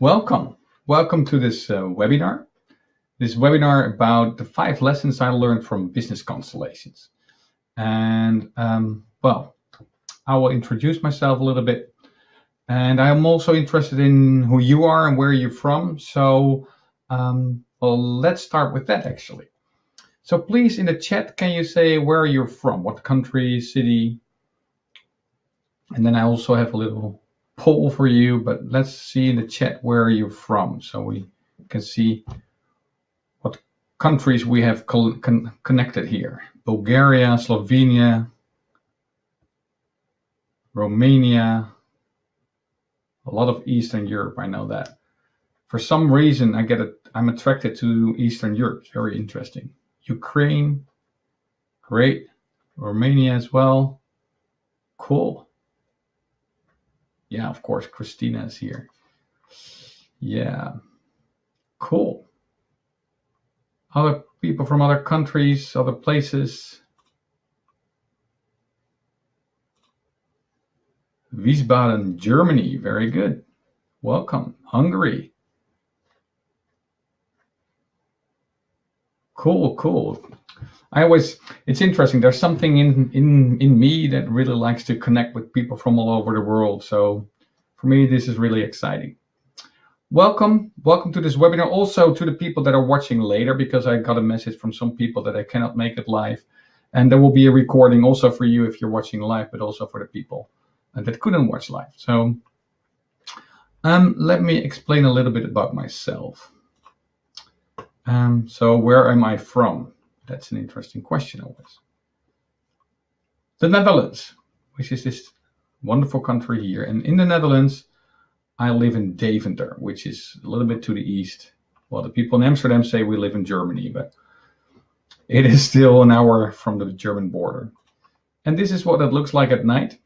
Welcome. Welcome to this uh, webinar. This webinar about the five lessons I learned from business constellations. And um, well, I will introduce myself a little bit. And I'm also interested in who you are and where you're from. So um, well, let's start with that actually. So please in the chat, can you say where you're from? What country, city? And then I also have a little poll for you, but let's see in the chat where you're from so we can see what countries we have con connected here. Bulgaria, Slovenia, Romania, a lot of Eastern Europe, I know that. For some reason, I get it, I'm attracted to Eastern Europe, it's very interesting. Ukraine, great. Romania as well, cool. Yeah, of course, Christina is here. Yeah, cool. Other people from other countries, other places. Wiesbaden, Germany, very good. Welcome. Hungary. Cool, cool. I always, it's interesting. There's something in, in, in me that really likes to connect with people from all over the world. So for me, this is really exciting. Welcome, welcome to this webinar. Also to the people that are watching later, because I got a message from some people that I cannot make it live. And there will be a recording also for you if you're watching live, but also for the people that couldn't watch live. So um, let me explain a little bit about myself. Um, so where am I from? That's an interesting question always. The Netherlands, which is this wonderful country here. And in the Netherlands, I live in Deventer, which is a little bit to the east. Well, the people in Amsterdam say we live in Germany, but it is still an hour from the German border. And this is what it looks like at night.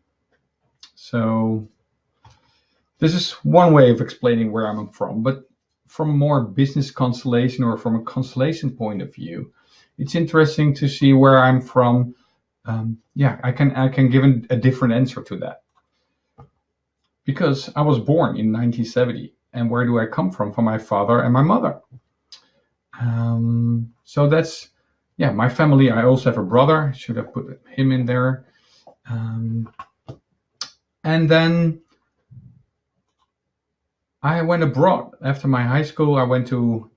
So this is one way of explaining where I'm from, but from more business constellation or from a constellation point of view, it's interesting to see where I'm from. Um, yeah, I can I can give a different answer to that because I was born in 1970, and where do I come from? From my father and my mother. Um, so that's yeah, my family. I also have a brother. Should have put him in there. Um, and then I went abroad after my high school. I went to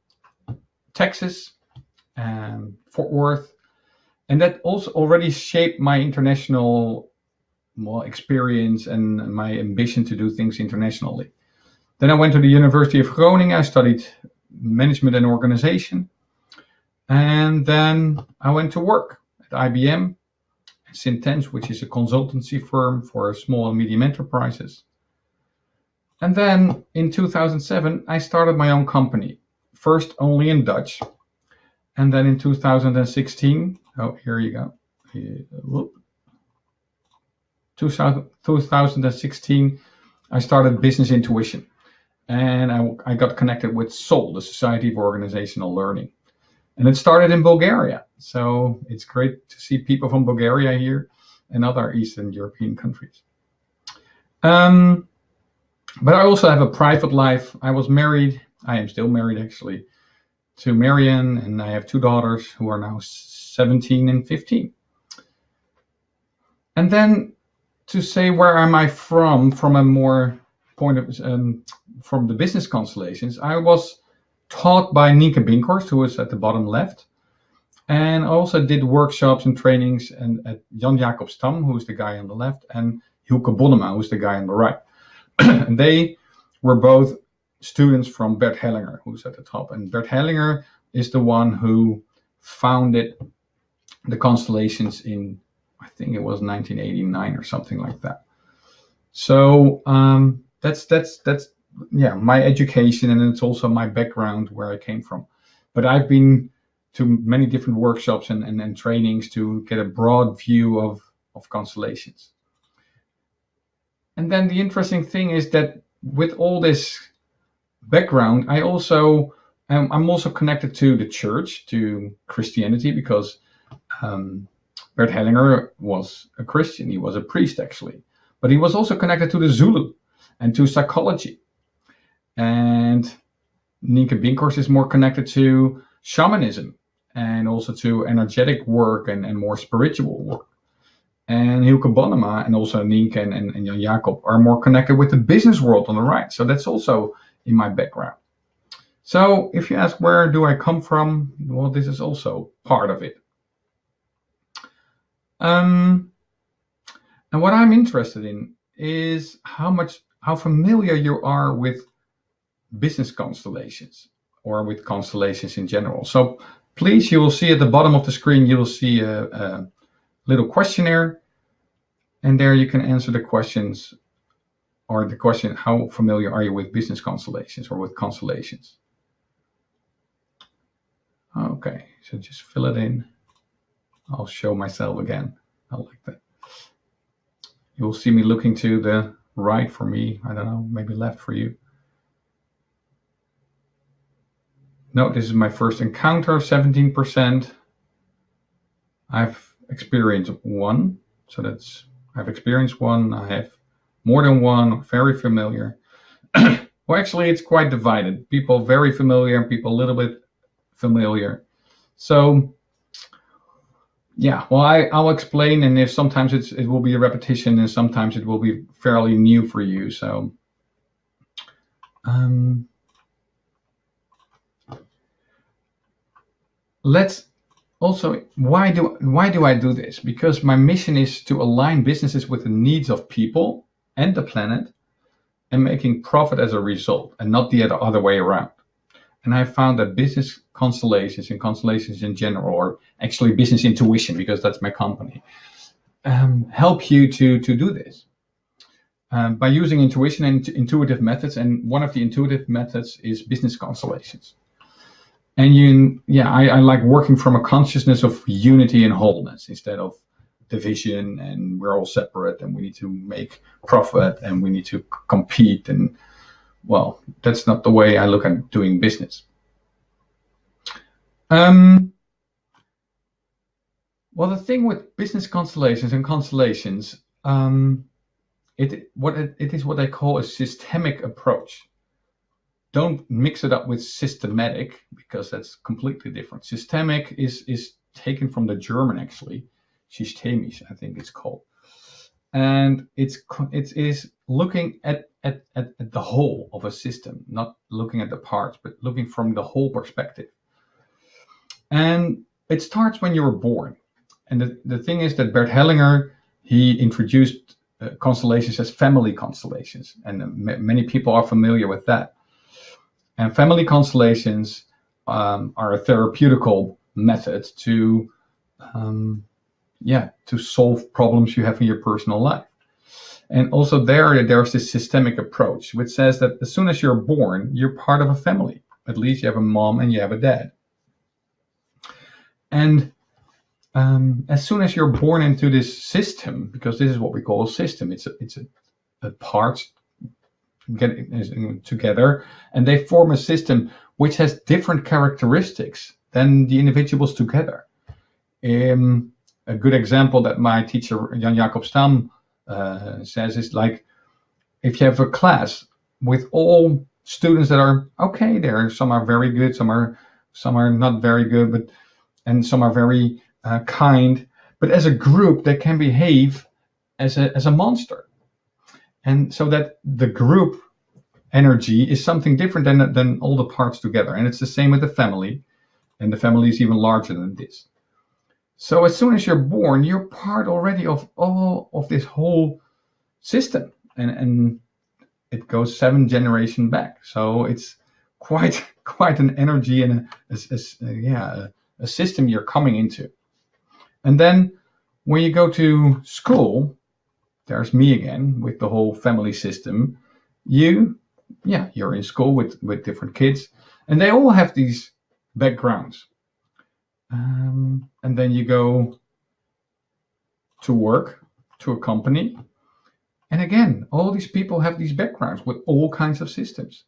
Texas and Fort Worth, and that also already shaped my international well, experience and my ambition to do things internationally. Then I went to the University of Groningen. I studied management and organization, and then I went to work at IBM, Syntens, which is a consultancy firm for small and medium enterprises. And then in 2007, I started my own company, first only in Dutch, and then in 2016, oh, here you go. Whoop. 2016, I started Business Intuition. And I, I got connected with SOL, the Society of Organizational Learning. And it started in Bulgaria. So it's great to see people from Bulgaria here and other Eastern European countries. Um, but I also have a private life. I was married. I am still married, actually, to Marianne, and I have two daughters who are now 17 and 15. And then to say where am I from, from a more point of um, from the business constellations, I was taught by Nienke Binkhorst, who is at the bottom left, and I also did workshops and trainings and at Jan Jacob Stam, who's the guy on the left, and Hilke Bonnema, who's the guy on the right. they were both students from Bert Hellinger, who's at the top. And Bert Hellinger is the one who founded the constellations in, I think it was 1989 or something like that. So um, that's that's that's yeah my education, and it's also my background where I came from. But I've been to many different workshops and, and, and trainings to get a broad view of of constellations. And then the interesting thing is that with all this background, I also um, I'm also connected to the church, to Christianity, because um, Bert Hellinger was a Christian. He was a priest actually, but he was also connected to the Zulu and to psychology. And Nienke Binkhorst is more connected to shamanism and also to energetic work and, and more spiritual work. And Hilke Bonnema and also Nienke and, and, and Jan Jacob are more connected with the business world on the right. So that's also in my background. So if you ask where do I come from, well, this is also part of it. Um, and what I'm interested in is how much, how familiar you are with business constellations or with constellations in general. So please, you will see at the bottom of the screen, you will see a, a little questionnaire and there you can answer the questions or the question, how familiar are you with business constellations or with constellations? Okay, so just fill it in. I'll show myself again. I like that. You'll see me looking to the right for me. I don't know, maybe left for you. No, this is my first encounter, 17%. I've experienced one, so that's, I've experienced one, I have more than one, very familiar. well, actually, it's quite divided. People very familiar and people a little bit familiar. So yeah, well, I, I'll explain, and if sometimes it's it will be a repetition, and sometimes it will be fairly new for you. So, um, let's also why do why do I do this? Because my mission is to align businesses with the needs of people and the planet, and making profit as a result, and not the other way around. And I found that business constellations and constellations in general, or actually business intuition, because that's my company, um, help you to, to do this. Um, by using intuition and intuitive methods, and one of the intuitive methods is business constellations. And you, yeah, I, I like working from a consciousness of unity and wholeness instead of division and we're all separate and we need to make profit and we need to compete and well, that's not the way I look at doing business. Um, well, the thing with business constellations and constellations, um, it what it, it is what I call a systemic approach. Don't mix it up with systematic because that's completely different. Systemic is is taken from the German actually, systemisch, I think it's called, and it's it is looking at at, at, at the whole of a system, not looking at the parts, but looking from the whole perspective. And it starts when you were born. And the, the thing is that Bert Hellinger, he introduced uh, constellations as family constellations. And uh, many people are familiar with that. And family constellations um, are a therapeutical method to, um, yeah, to solve problems you have in your personal life. And also there, there's this systemic approach, which says that as soon as you're born, you're part of a family. At least you have a mom and you have a dad. And um, as soon as you're born into this system, because this is what we call a system, it's a, it's a, a parts get together, and they form a system which has different characteristics than the individuals together. Um, a good example that my teacher Jan Jacob Stam uh, says is like if you have a class with all students that are okay there some are very good some are some are not very good but and some are very uh, kind but as a group they can behave as a as a monster and so that the group energy is something different than than all the parts together and it's the same with the family and the family is even larger than this so as soon as you're born, you're part already of all of this whole system, and and it goes seven generation back. So it's quite quite an energy and a, a, a yeah a, a system you're coming into. And then when you go to school, there's me again with the whole family system. You, yeah, you're in school with with different kids, and they all have these backgrounds. Um, and then you go to work to a company. And again, all these people have these backgrounds with all kinds of systems.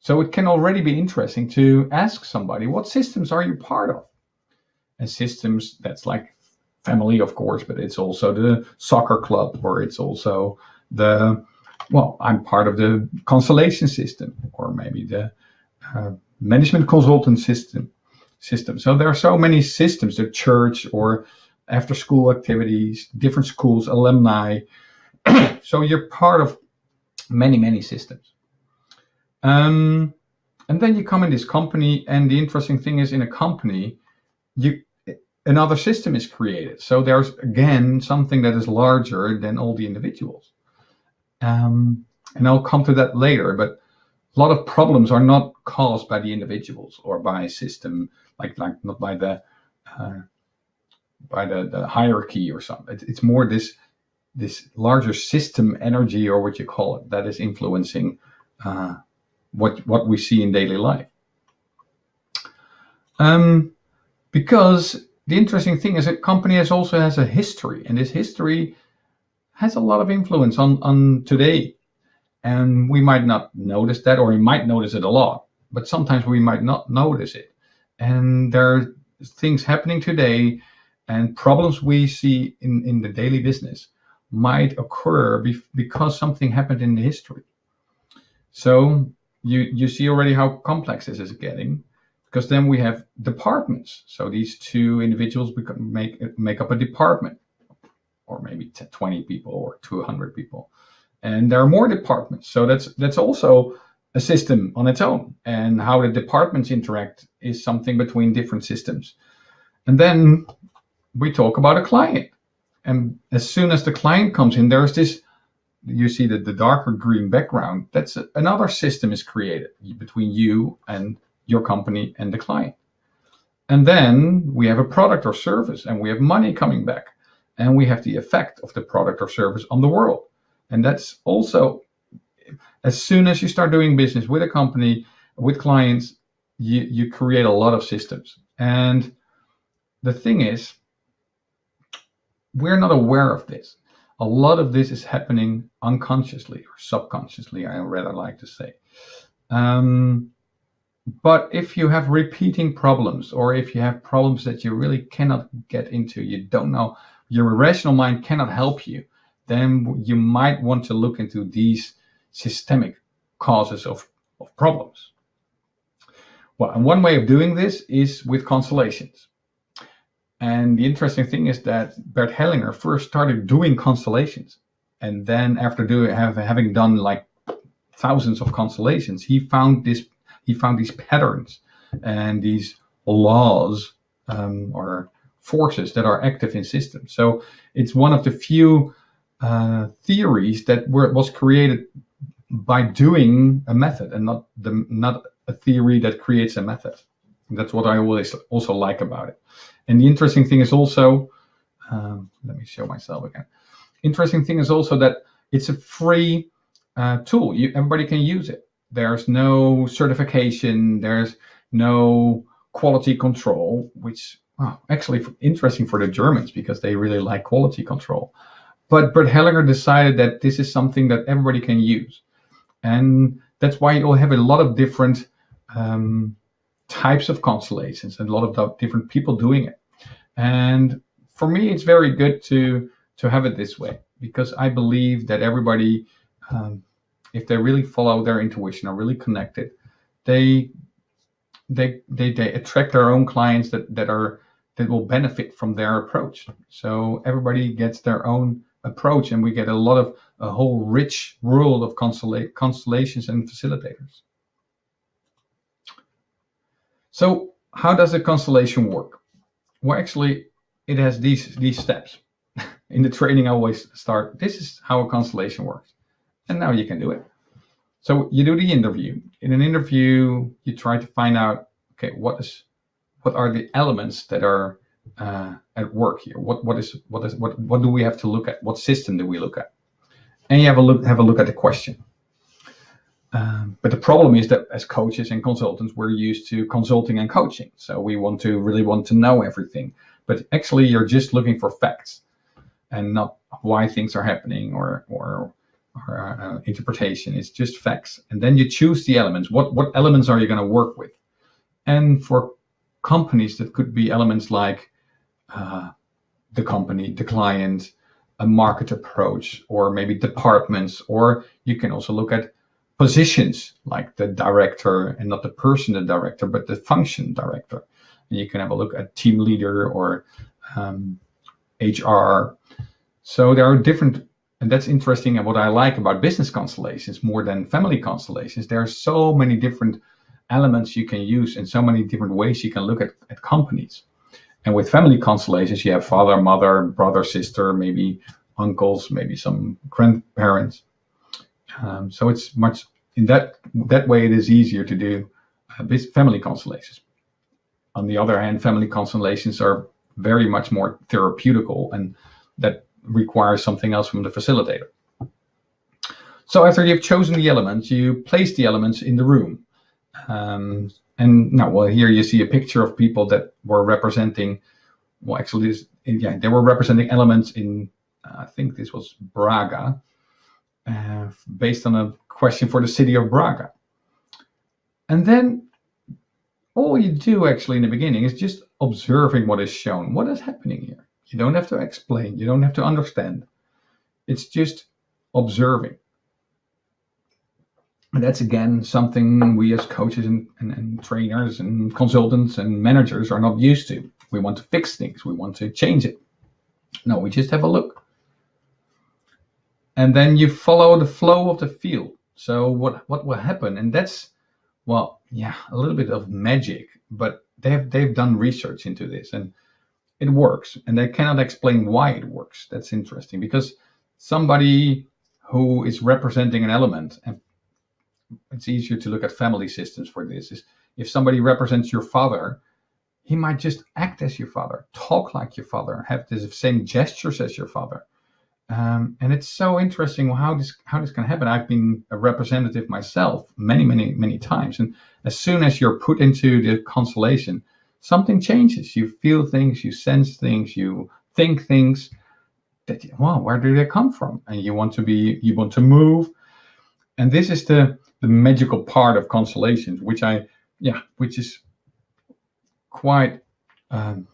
So it can already be interesting to ask somebody, what systems are you part of? And systems, that's like family, of course, but it's also the soccer club or it's also the well, I'm part of the constellation system, or maybe the uh, management consultant system. System. So there are so many systems, the church or after school activities, different schools, alumni. so you're part of many, many systems. Um, and then you come in this company, and the interesting thing is in a company, you another system is created. So there's again something that is larger than all the individuals. Um, and I'll come to that later, but a lot of problems are not caused by the individuals or by a system, like like not by the uh, by the, the hierarchy or something. It's more this this larger system energy or what you call it that is influencing uh, what what we see in daily life. Um, because the interesting thing is that company has also has a history, and this history has a lot of influence on on today. And we might not notice that, or we might notice it a lot, but sometimes we might not notice it. And there are things happening today and problems we see in, in the daily business might occur be, because something happened in the history. So you you see already how complex this is getting because then we have departments. So these two individuals make make up a department, or maybe 20 people or 200 people, and there are more departments. So that's that's also a system on its own, and how the departments interact is something between different systems. And then we talk about a client, and as soon as the client comes in, there's this you see that the darker green background, that's another system is created between you and your company and the client. And then we have a product or service and we have money coming back and we have the effect of the product or service on the world. And that's also, as soon as you start doing business with a company, with clients, you, you create a lot of systems. And the thing is, we're not aware of this a lot of this is happening unconsciously or subconsciously, I rather like to say. Um, but if you have repeating problems or if you have problems that you really cannot get into, you don't know, your rational mind cannot help you, then you might want to look into these systemic causes of, of problems. Well, and one way of doing this is with constellations. And the interesting thing is that Bert Hellinger first started doing constellations. And then after doing, have, having done like thousands of constellations, he found this, he found these patterns and these laws um, or forces that are active in systems. So it's one of the few uh, theories that were, was created by doing a method and not the not a theory that creates a method. That's what I always also like about it. And the interesting thing is also, um, let me show myself again. Interesting thing is also that it's a free uh, tool. You, everybody can use it. There's no certification. There's no quality control, which well, actually interesting for the Germans because they really like quality control. But Bert Hellinger decided that this is something that everybody can use. And that's why you'll have a lot of different um, types of constellations and a lot of different people doing it. And for me, it's very good to to have it this way because I believe that everybody, um, if they really follow their intuition, are really connected, they they they they attract their own clients that that are that will benefit from their approach. So everybody gets their own approach, and we get a lot of a whole rich world of constella constellations and facilitators. So how does a constellation work? Well, actually, it has these these steps. In the training, I always start, this is how a constellation works. And now you can do it. So you do the interview. In an interview, you try to find out, okay, what is what are the elements that are uh, at work here? What what is what is what what do we have to look at? What system do we look at? And you have a look have a look at the question. Um, but the problem is that as coaches and consultants, we're used to consulting and coaching. So we want to really want to know everything. But actually, you're just looking for facts and not why things are happening or or, or uh, interpretation. It's just facts. And then you choose the elements. What what elements are you going to work with? And for companies, that could be elements like uh, the company, the client, a market approach or maybe departments, or you can also look at positions like the director and not the person, the director, but the function director. And you can have a look at team leader or um, HR. So there are different, and that's interesting. And what I like about business constellations more than family constellations, there are so many different elements you can use and so many different ways you can look at, at companies. And with family constellations, you have father, mother, brother, sister, maybe uncles, maybe some grandparents. Um, so it's much in that that way. It is easier to do uh, family constellations. On the other hand, family constellations are very much more therapeutical, and that requires something else from the facilitator. So after you've chosen the elements, you place the elements in the room. Um, and now, well, here you see a picture of people that were representing, well, actually, yeah, they were representing elements in, uh, I think this was Braga, uh, based on a question for the city of Braga. And then all you do actually in the beginning is just observing what is shown. What is happening here? You don't have to explain. You don't have to understand. It's just observing. And that's again something we as coaches and, and, and, trainers and consultants and managers are not used to. We want to fix things, we want to change it. No, we just have a look. And then you follow the flow of the field. So what, what will happen? And that's well, yeah, a little bit of magic, but they've they've done research into this and it works. And they cannot explain why it works. That's interesting because somebody who is representing an element and it's easier to look at family systems for this is if somebody represents your father he might just act as your father talk like your father have the same gestures as your father um, and it's so interesting how this how this can happen i've been a representative myself many many many times and as soon as you're put into the constellation something changes. You feel things you sense things you think things that wow where do they come from? And you want to be you want to move. And this is the the magical part of constellations, which I, yeah, which is quite um,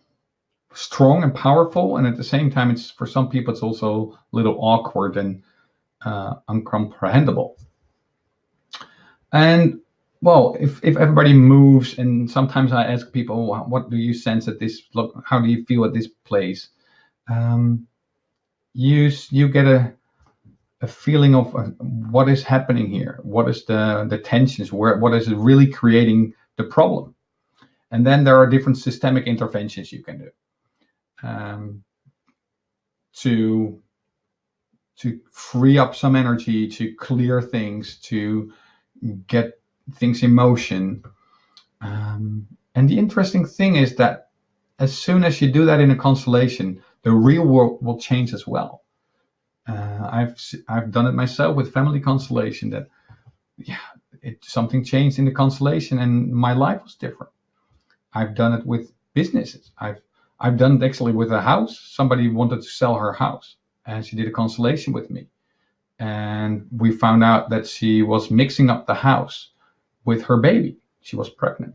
strong and powerful, and at the same time, it's for some people it's also a little awkward and uh, uncomprehendable. And well, if if everybody moves, and sometimes I ask people, what do you sense at this? Look, how do you feel at this place? Um, you you get a a feeling of uh, what is happening here what is the the tensions where what is really creating the problem and then there are different systemic interventions you can do um, to to free up some energy to clear things to get things in motion um, and the interesting thing is that as soon as you do that in a constellation the real world will change as well uh, I've I've done it myself with family constellation. That yeah, it something changed in the constellation, and my life was different. I've done it with businesses. I've I've done it actually with a house. Somebody wanted to sell her house, and she did a constellation with me, and we found out that she was mixing up the house with her baby. She was pregnant.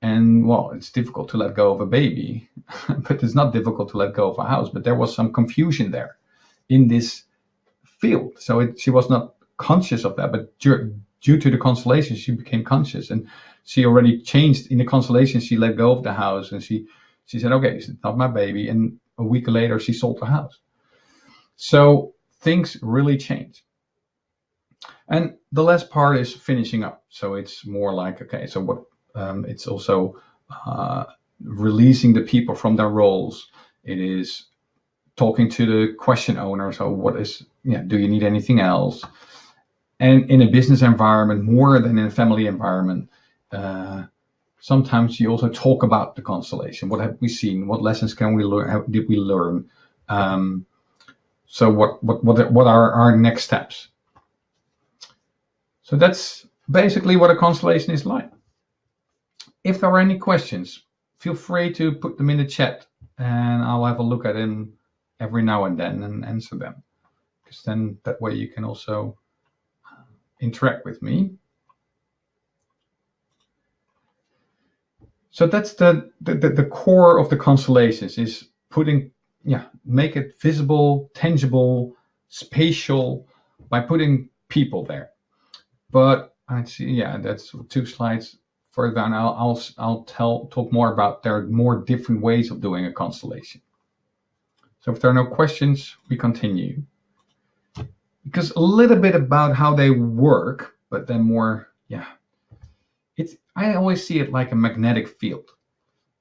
And well, it's difficult to let go of a baby, but it's not difficult to let go of a house. But there was some confusion there in this field. So it, she was not conscious of that, but due, due to the constellation, she became conscious, and she already changed in the constellation. She let go of the house, and she she said, "Okay, it's not my baby." And a week later, she sold the house. So things really change. And the last part is finishing up. So it's more like, okay, so what? Um, it's also uh, releasing the people from their roles. It is talking to the question owner. So what is, yeah, do you need anything else? And in a business environment, more than in a family environment, uh, sometimes you also talk about the constellation. What have we seen? What lessons can we learn? How did we learn? Um, so what, what, what, what are our next steps? So that's basically what a constellation is like. If there are any questions, feel free to put them in the chat and I'll have a look at them every now and then and answer them because then that way you can also uh, interact with me. So that's the, the, the core of the constellations is putting yeah, make it visible, tangible, spatial by putting people there. But I see, yeah, that's two slides further down. I'll, I'll, I'll tell, talk more about there are more different ways of doing a constellation. So if there are no questions, we continue. Because a little bit about how they work, but then more, yeah. It's I always see it like a magnetic field.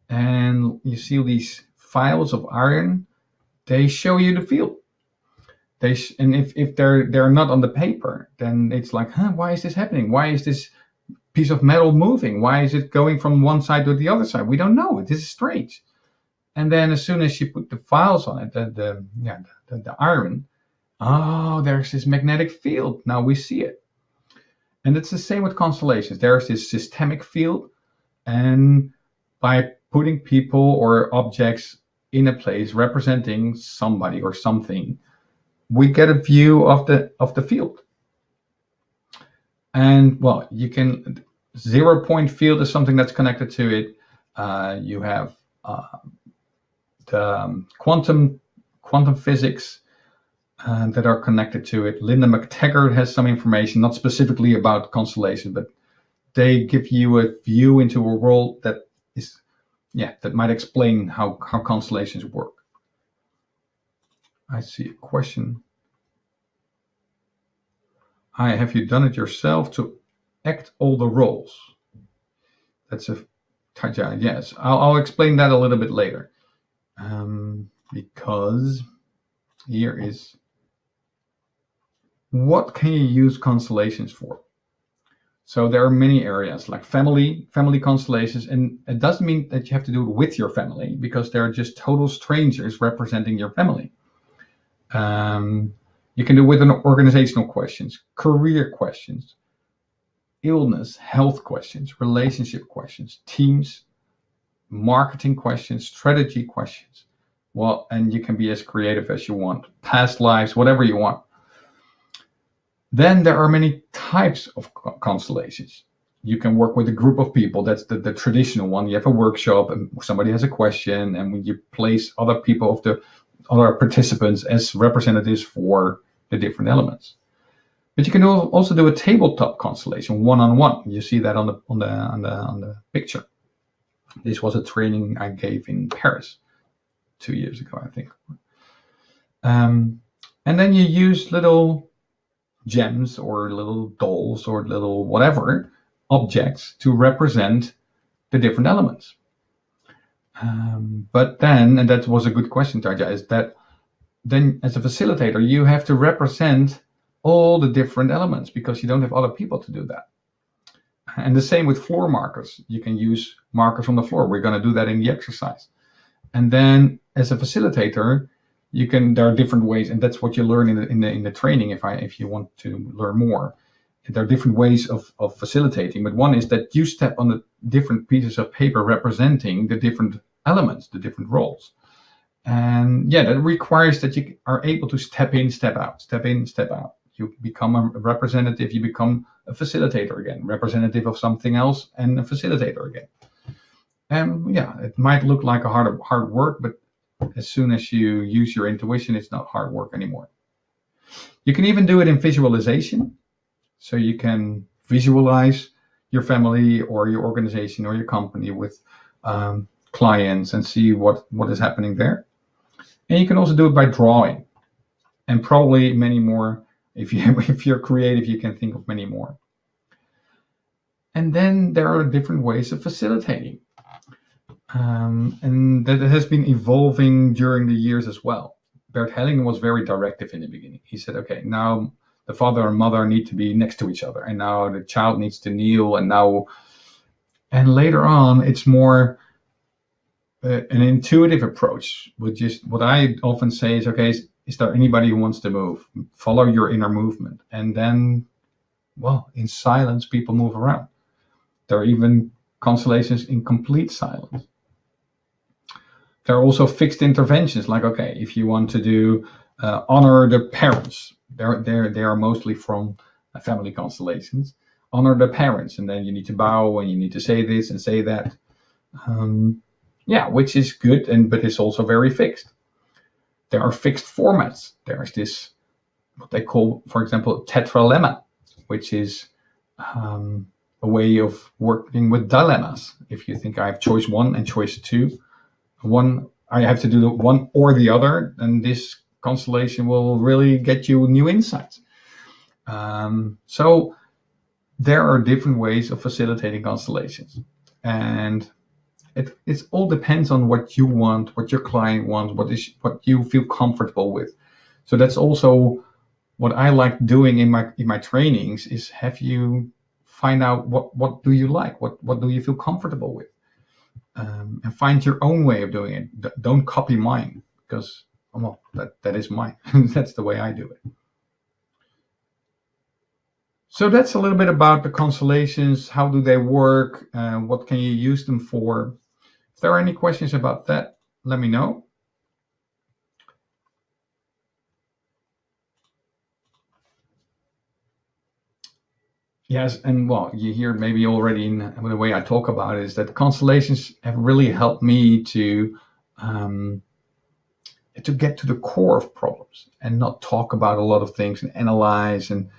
And you see these files of iron, they show you the field. They and if, if they're they're not on the paper, then it's like, huh, why is this happening? Why is this piece of metal moving? Why is it going from one side to the other side? We don't know. This is strange. And then as soon as you put the files on it, the, the yeah the, the iron, oh, there's this magnetic field. Now we see it. And it's the same with constellations. There's this systemic field, and by putting people or objects in a place representing somebody or something, we get a view of the of the field. And well, you can zero point field is something that's connected to it. Uh, you have uh, the um, quantum quantum physics uh, that are connected to it. Linda McTaggart has some information, not specifically about constellation, but they give you a view into a world that is, yeah, that might explain how, how constellations work. I see a question. Hi, have you done it yourself to act all the roles? That's a yes. I'll, I'll explain that a little bit later. Um, because here is what can you use constellations for? So there are many areas like family, family constellations, and it doesn't mean that you have to do it with your family because they're just total strangers representing your family. Um, you can do with an organizational questions, career questions, illness, health questions, relationship questions, teams, marketing questions, strategy questions. Well, and you can be as creative as you want, past lives, whatever you want. Then there are many types of constellations. You can work with a group of people. That's the, the traditional one. You have a workshop and somebody has a question and when you place other people of the other participants as representatives for the different elements. But you can also do a tabletop constellation, one-on-one. -on -one. You see that on the on the on the on the picture. This was a training I gave in Paris two years ago, I think. Um, and then you use little gems or little dolls or little whatever objects to represent the different elements. Um, but then, and that was a good question, Tarja, is that then as a facilitator, you have to represent all the different elements because you don't have other people to do that. And the same with floor markers. You can use markers on the floor. We're going to do that in the exercise. And then as a facilitator, you can there are different ways and that's what you learn in the in the, in the training if i if you want to learn more there are different ways of, of facilitating but one is that you step on the different pieces of paper representing the different elements the different roles and yeah that requires that you are able to step in step out step in step out you become a representative you become a facilitator again representative of something else and a facilitator again and yeah it might look like a hard hard work but as soon as you use your intuition, it's not hard work anymore. You can even do it in visualization. So you can visualize your family or your organization or your company with um, clients and see what, what is happening there. And you can also do it by drawing and probably many more. If, you, if you're creative, you can think of many more. And then there are different ways of facilitating. Um, and that has been evolving during the years as well. Bert Helling was very directive in the beginning. He said, okay, now the father and mother need to be next to each other, and now the child needs to kneel, and now, and later on, it's more uh, an intuitive approach, which is what I often say is, okay, is, is there anybody who wants to move? Follow your inner movement. And then, well, in silence, people move around. There are even constellations in complete silence there are also fixed interventions like okay if you want to do uh, honor the parents they're, they're, they are mostly from uh, family constellations honor the parents and then you need to bow and you need to say this and say that um, yeah which is good and but it's also very fixed there are fixed formats. There's this, what they call, for example, tetralemma, which is um, a way of working with dilemmas. If you think I have choice one and choice two, one I have to do one or the other, and this constellation will really get you new insights. Um, so there are different ways of facilitating constellations, and it it all depends on what you want, what your client wants, what is what you feel comfortable with. So that's also what I like doing in my in my trainings is have you find out what what do you like, what what do you feel comfortable with, um, and find your own way of doing it. don't copy mine because well that that is mine. that's the way I do it. So that's a little bit about the constellations. How do they work? Uh, what can you use them for? If there are any questions about that, let me know. Yes, and well, you hear maybe already in the way I talk about it is that constellations have really helped me to um, to get to the core of problems and not talk about a lot of things and analyze and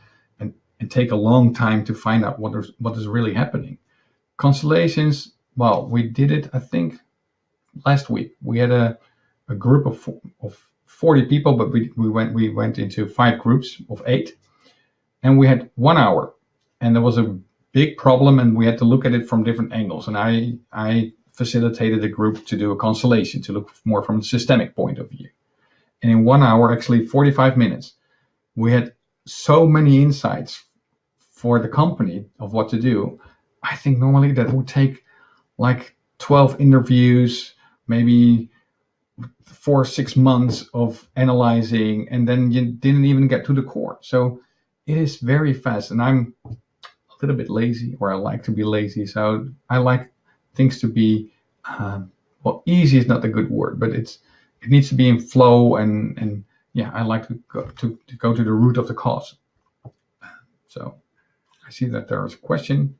and, take a long time to find out what is what is really happening. Constellations well, we did it, I think, last week. We had a, a group of, of 40 people, but we, we went we went into five groups of eight, and we had one hour, and there was a big problem, and we had to look at it from different angles. And I I facilitated a group to do a constellation to look more from a systemic point of view. And in one hour, actually 45 minutes, we had so many insights for the company of what to do. I think normally that would take like 12 interviews, maybe four, six months of analyzing, and then you didn't even get to the core. So it is very fast. And I'm a little bit lazy, or I like to be lazy. So I like things to be, um, well, easy is not a good word, but it's it needs to be in flow and and yeah, I like to go to, to go to the root of the cause. So I see that there is a question.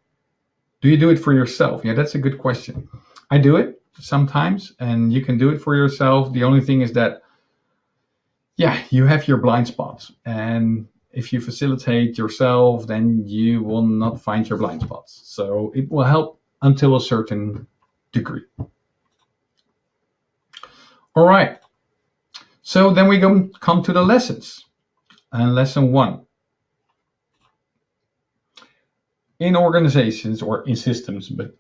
Do you do it for yourself? Yeah, that's a good question. I do it sometimes, and you can do it for yourself. The only thing is that, yeah, you have your blind spots. And if you facilitate yourself, then you will not find your blind spots. So it will help until a certain degree. All right. So then we go, come to the lessons. And lesson one in organizations or in systems, but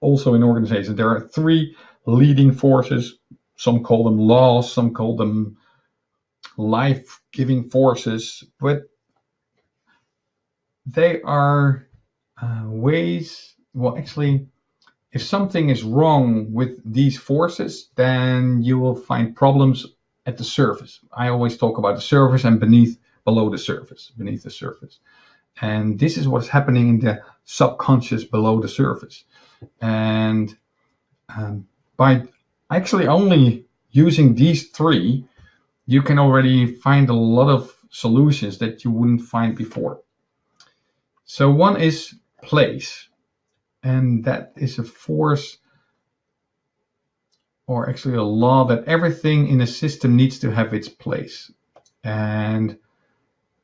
also in organizations, there are three leading forces. Some call them laws, some call them life giving forces, but they are uh, ways, well, actually, if something is wrong with these forces, then you will find problems at the surface. I always talk about the surface and beneath, below the surface, beneath the surface. And this is what's happening in the subconscious below the surface. And um, by actually only using these three, you can already find a lot of solutions that you wouldn't find before. So one is place, and that is a force or actually a law that everything in a system needs to have its place and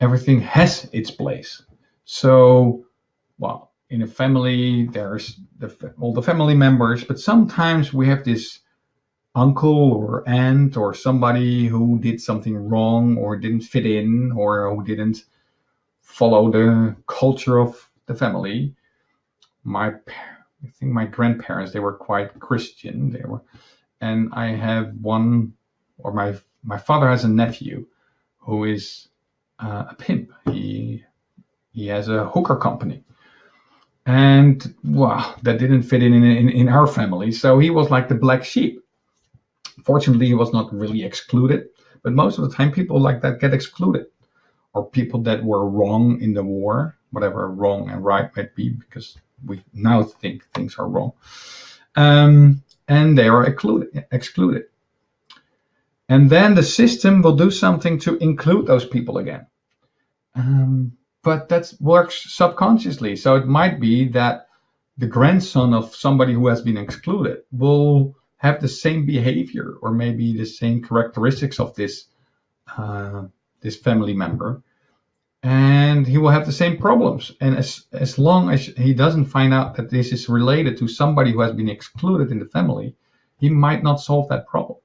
everything has its place. So, well, in a family, there's the, all the family members, but sometimes we have this uncle or aunt or somebody who did something wrong or didn't fit in or who didn't follow the culture of the family. My, I think my grandparents, they were quite Christian. They were, and I have one, or my my father has a nephew who is uh, a pimp. He he has a hooker company. And well, that didn't fit in, in in our family. So he was like the black sheep. Fortunately, he was not really excluded, but most of the time people like that get excluded. Or people that were wrong in the war, whatever wrong and right might be, because we now think things are wrong. Um, and they are excluded, excluded. And then the system will do something to include those people again. Um, but that works subconsciously. So it might be that the grandson of somebody who has been excluded will have the same behavior or maybe the same characteristics of this uh, this family member, and he will have the same problems. And as as long as he doesn't find out that this is related to somebody who has been excluded in the family, he might not solve that problem.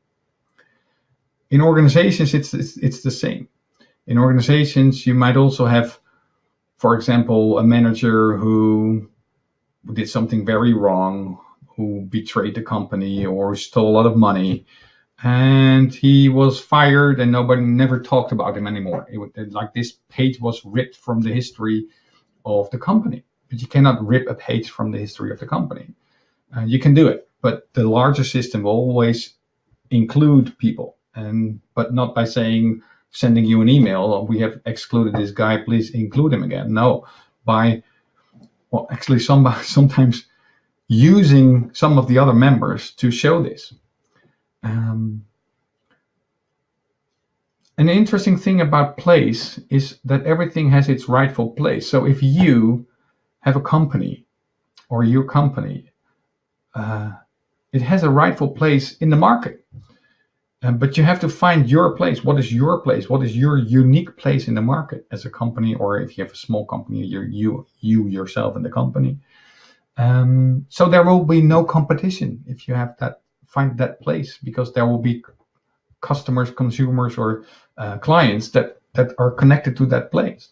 In organizations, it's it's, it's the same. In organizations, you might also have, for example, a manager who did something very wrong, who betrayed the company or stole a lot of money, and he was fired, and nobody never talked about him anymore. It, was, like this page was ripped from the history of the company, but you cannot rip a page from the history of the company. Uh, you can do it, but the larger system will always include people, and but not by saying sending you an email, we have excluded this guy, please include him again. No, by well, actually, some, sometimes using some of the other members to show this. Um, an interesting thing about place is that everything has its rightful place. So if you have a company or your company, uh, it has a rightful place in the market. Um, but you have to find your place. What is your place? What is your unique place in the market as a company, or if you have a small company, you're you you yourself in the company. Um, so there will be no competition if you have that find that place because there will be customers, consumers, or uh, clients that that are connected to that place.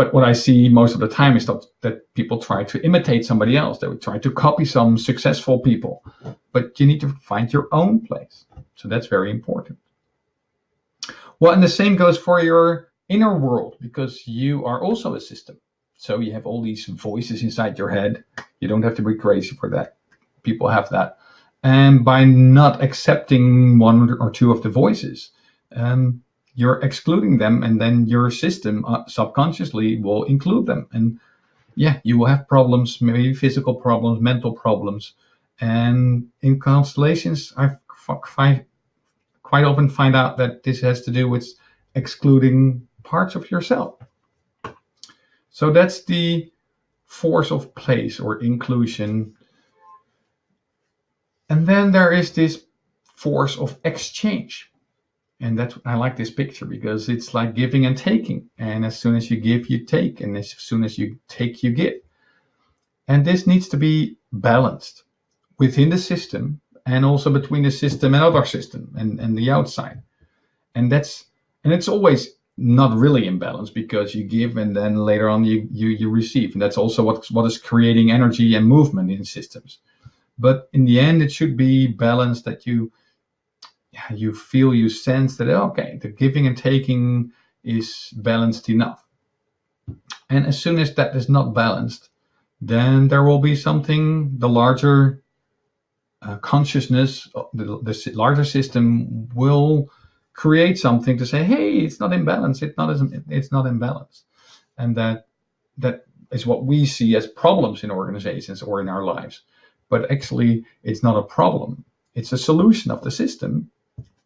But what I see most of the time is that, that people try to imitate somebody else. They would try to copy some successful people. But you need to find your own place. So that's very important. Well, and the same goes for your inner world because you are also a system. So you have all these voices inside your head. You don't have to be crazy for that. People have that. And by not accepting one or two of the voices, um, you're excluding them, and then your system uh, subconsciously will include them. And yeah, you will have problems, maybe physical problems, mental problems. And in constellations, I quite often find out that this has to do with excluding parts of yourself. So that's the force of place or inclusion. And then there is this force of exchange. And that's I like this picture because it's like giving and taking. And as soon as you give, you take. And as soon as you take, you give. And this needs to be balanced within the system and also between the system and other system and, and the outside. And that's and it's always not really in balance because you give and then later on you, you, you receive. And that's also what, what is creating energy and movement in systems. But in the end, it should be balanced that you you feel, you sense that, okay, the giving and taking is balanced enough. And as soon as that is not balanced, then there will be something, the larger uh, consciousness, uh, the, the, larger system will create something to say, hey, it's not in balance. It's not it's not in balance, and that that is what we see as problems in organizations or in our lives. But actually, it's not a problem. It's a solution of the system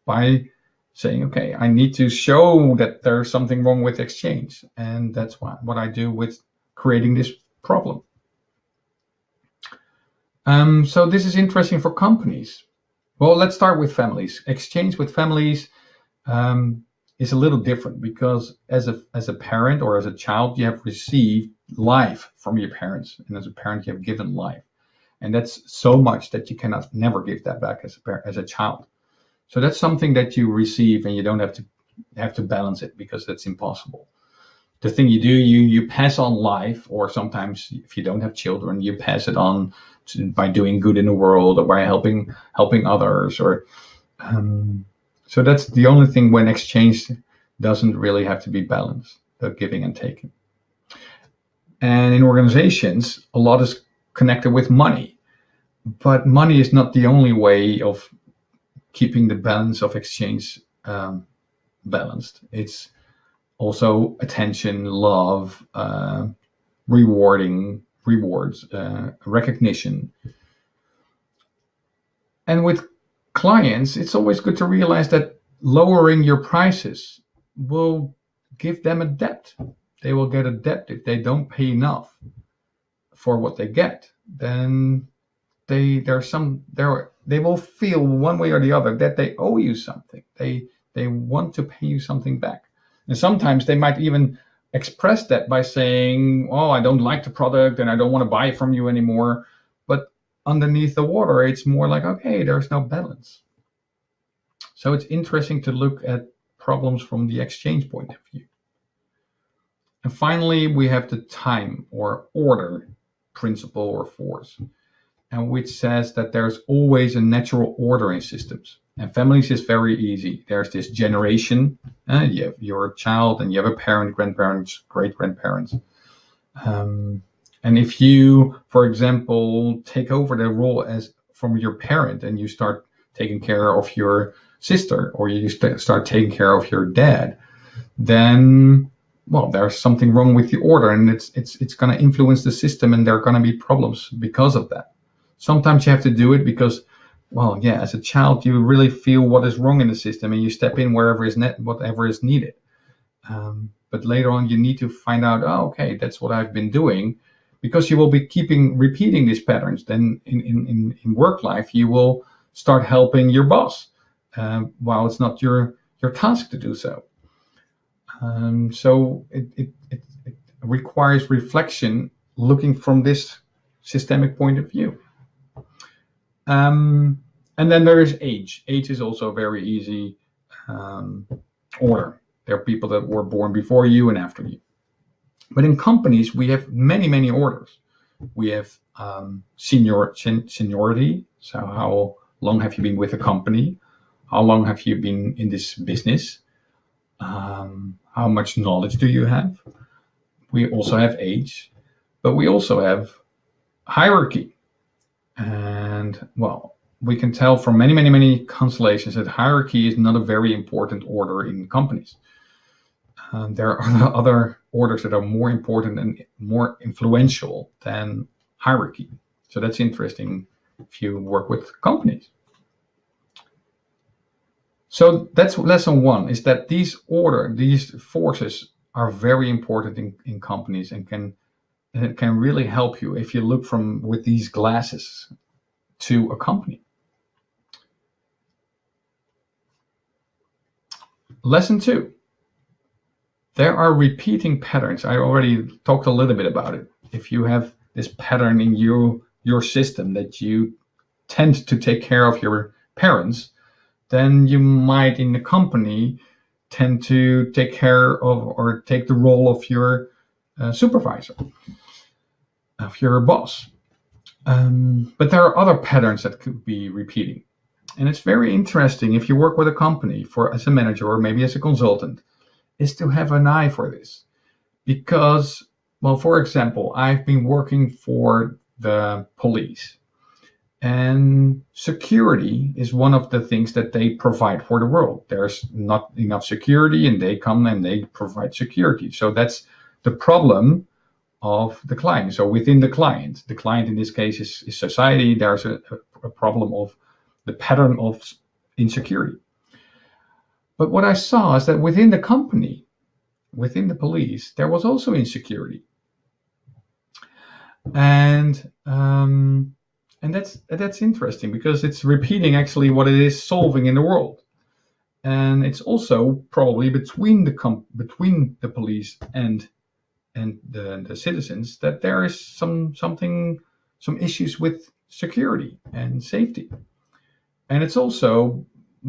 by saying, okay, I need to show that there's something wrong with exchange, and that's what what I do with creating this problem. Um, so this is interesting for companies. Well, let's start with families. Exchange with families um, is a little different because as a as a parent or as a child, you have received life from your parents, and as a parent, you have given life, and that's so much that you cannot never give that back as a parent, as a child. So that's something that you receive, and you don't have to have to balance it because that's impossible the thing you do, you you pass on life, or sometimes if you don't have children, you pass it on to, by doing good in the world or by helping helping others, or um, so that's the only thing when exchange doesn't really have to be balanced, the giving and taking. And in organizations, a lot is connected with money, but money is not the only way of keeping the balance of exchange um, balanced. It's also attention, love, uh, rewarding, rewards, uh, recognition. And with clients, it's always good to realize that lowering your prices will give them a debt. They will get a debt if they don't pay enough for what they get. Then they there's some there they will feel one way or the other that they owe you something. They they want to pay you something back. And sometimes they might even express that by saying, "Oh, I don't like the product and I don't want to buy from you anymore." But underneath the water, it's more like, "Okay, there's no balance." So it's interesting to look at problems from the exchange point of view. And finally, we have the time or order principle or force, and which says that there's always a natural order in systems. And families is very easy. There's this generation. Uh, you have your child, and you have a parent, grandparents, great grandparents. Um, and if you, for example, take over the role as from your parent, and you start taking care of your sister, or you st- start taking care of your dad, then well, there's something wrong with the order, and it's it's it's going to influence the system, and there are going to be problems because of that. Sometimes you have to do it because well, yeah, as a child, you really feel what is wrong in the system and you step in wherever is net, whatever is needed. Um, but later on, you need to find out, oh, okay, that's what I've been doing, because you will be keeping repeating these patterns. Then in, in, in work life, you will start helping your boss um, while it's not your, your task to do so. Um, so it, it, it, it requires reflection looking from this systemic point of view. Um, and then there is age. Age is also a very easy um, order. There are people that were born before you and after you. But in companies, we have many, many orders. We have um, senior seniority. So how long have you been with a company? How long have you been in this business? Um, how much knowledge do you have? We also have age, but we also have hierarchy. And well, we can tell from many, many, many constellations that hierarchy is not a very important order in companies. Uh, there are other orders that are more important and more influential than hierarchy. So that's interesting if you work with companies. So that's lesson one is that these order, these forces are very important in, in companies and can it can really help you if you look from with these glasses to a company. Lesson two. There are repeating patterns. I already talked a little bit about it. If you have this pattern in your your system that you tend to take care of your parents, then you might in the company tend to take care of or take the role of your uh, supervisor, of your boss. Um, but there are other patterns that could be repeating. And it's very interesting if you work with a company for as a manager or maybe as a consultant, is to have an eye for this. Because, well, for example, I've been working for the police. And security is one of the things that they provide for the world. There's not enough security, and they come and they provide security. So that's the problem of the client. So within the client, the client in this case is, is society, there's a, a problem of the pattern of insecurity. But what I saw is that within the company, within the police, there was also insecurity. And um, and that's that's interesting because it's repeating actually what it is solving in the world. And it's also probably between the com- between the police and and the, the citizens that there is some something some issues with security and safety. And it's also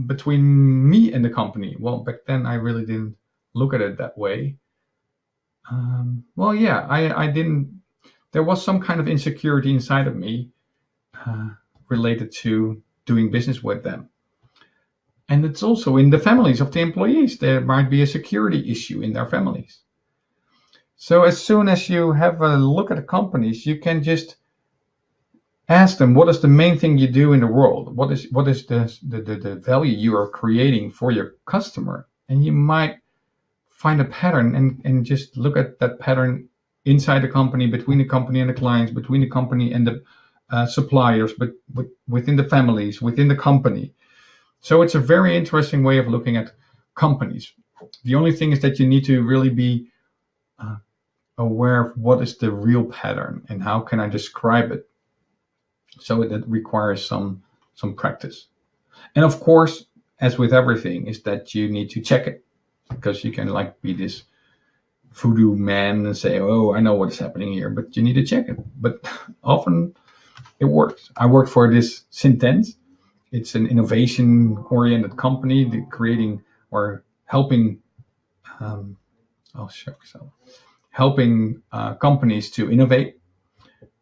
between me and the company. Well back then i really didn't look at it that way. Um, well yeah I, I didn't there was some kind of insecurity inside of me uh, related to doing business with them. And it's also in the families of the employees. There might be a security issue in their families so as soon as you have a look at the companies, you can just ask them what is the main thing you do in the world? What is what is the the, the, value you are creating for your customer? And you might find a pattern and, and just look at that pattern inside the company, between the company and the clients, between the company and the uh, suppliers, but with, within the families, within the company. So it's a very interesting way of looking at companies. The only thing is that you need to really be aware of what is the real pattern and how can I describe it. So that requires some some practice. And of course, as with everything, is that you need to check it because you can like be this voodoo man and say, "Oh, I know what's happening here," but you need to check it. But often it works. I work for this Syntens. It's an innovation-oriented company, creating or helping. Um, I'll show you helping uh, companies to innovate.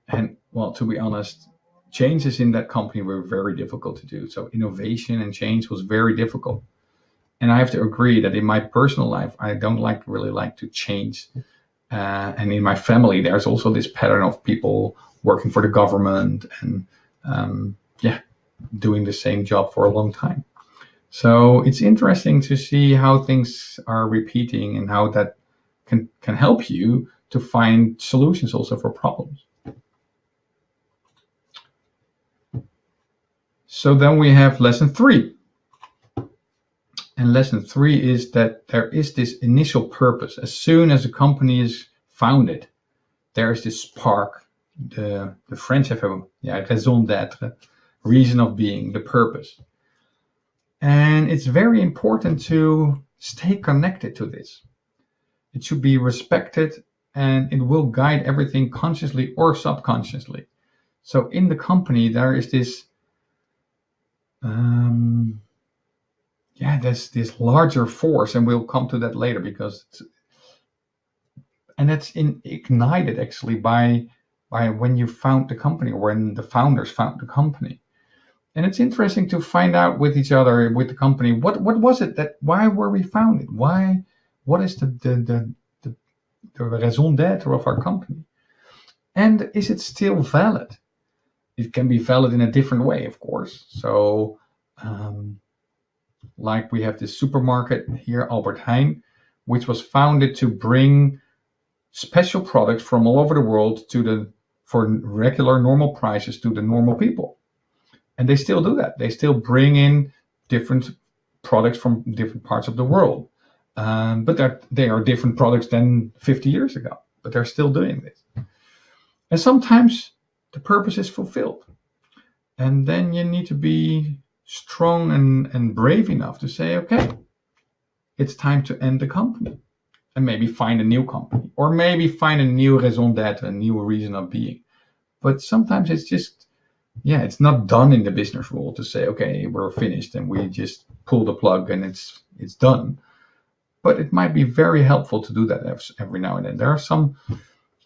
And well, to be honest, changes in that company were very difficult to do. So innovation and change was very difficult. And I have to agree that in my personal life, I don't like really like to change. Uh, and in my family, there's also this pattern of people working for the government and um, yeah, doing the same job for a long time. So it's interesting to see how things are repeating and how that can, can help you to find solutions also for problems. So then we have lesson three. And lesson three is that there is this initial purpose. As soon as a company is founded, there is this spark. The, the French have a yeah, raison d'être, reason of being, the purpose. And it's very important to stay connected to this. It should be respected and it will guide everything consciously or subconsciously. So in the company, there is this, um, yeah, there's this larger force, and we'll come to that later because, and that's in, ignited actually by by when you found the company or when the founders found the company. And it's interesting to find out with each other, with the company, what what was it that why were we founded? Why what is the the the, the, the raison d'être of our company? And is it still valid? It can be valid in a different way, of course. So, um, like we have this supermarket here, Albert Heijn, which was founded to bring special products from all over the world to the for regular normal prices to the normal people. And they still do that. They still bring in different products from different parts of the world. Um, but they're, they are different products than 50 years ago, but they're still doing this. And sometimes the purpose is fulfilled. And then you need to be strong and, and brave enough to say, okay, it's time to end the company and maybe find a new company or maybe find a new raison d'etre, a new reason of being. But sometimes it's just, yeah, it's not done in the business world to say, okay, we're finished and we just pull the plug and it's it's done. But it might be very helpful to do that every now and then. There are some,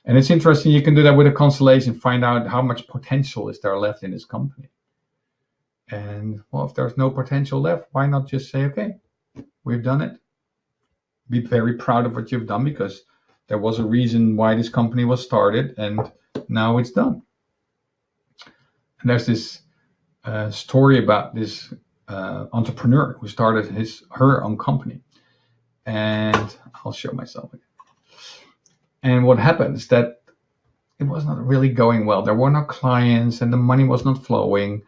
and it's interesting. You can do that with a constellation, find out how much potential is there left in this company. And well, if there's no potential left, why not just say, okay, we've done it. Be very proud of what you've done because there was a reason why this company was started and now it's done. And there's this uh, story about this uh, entrepreneur who started his her own company. And I'll show myself again. And what happened is that it was not really going well. There were no clients and the money was not flowing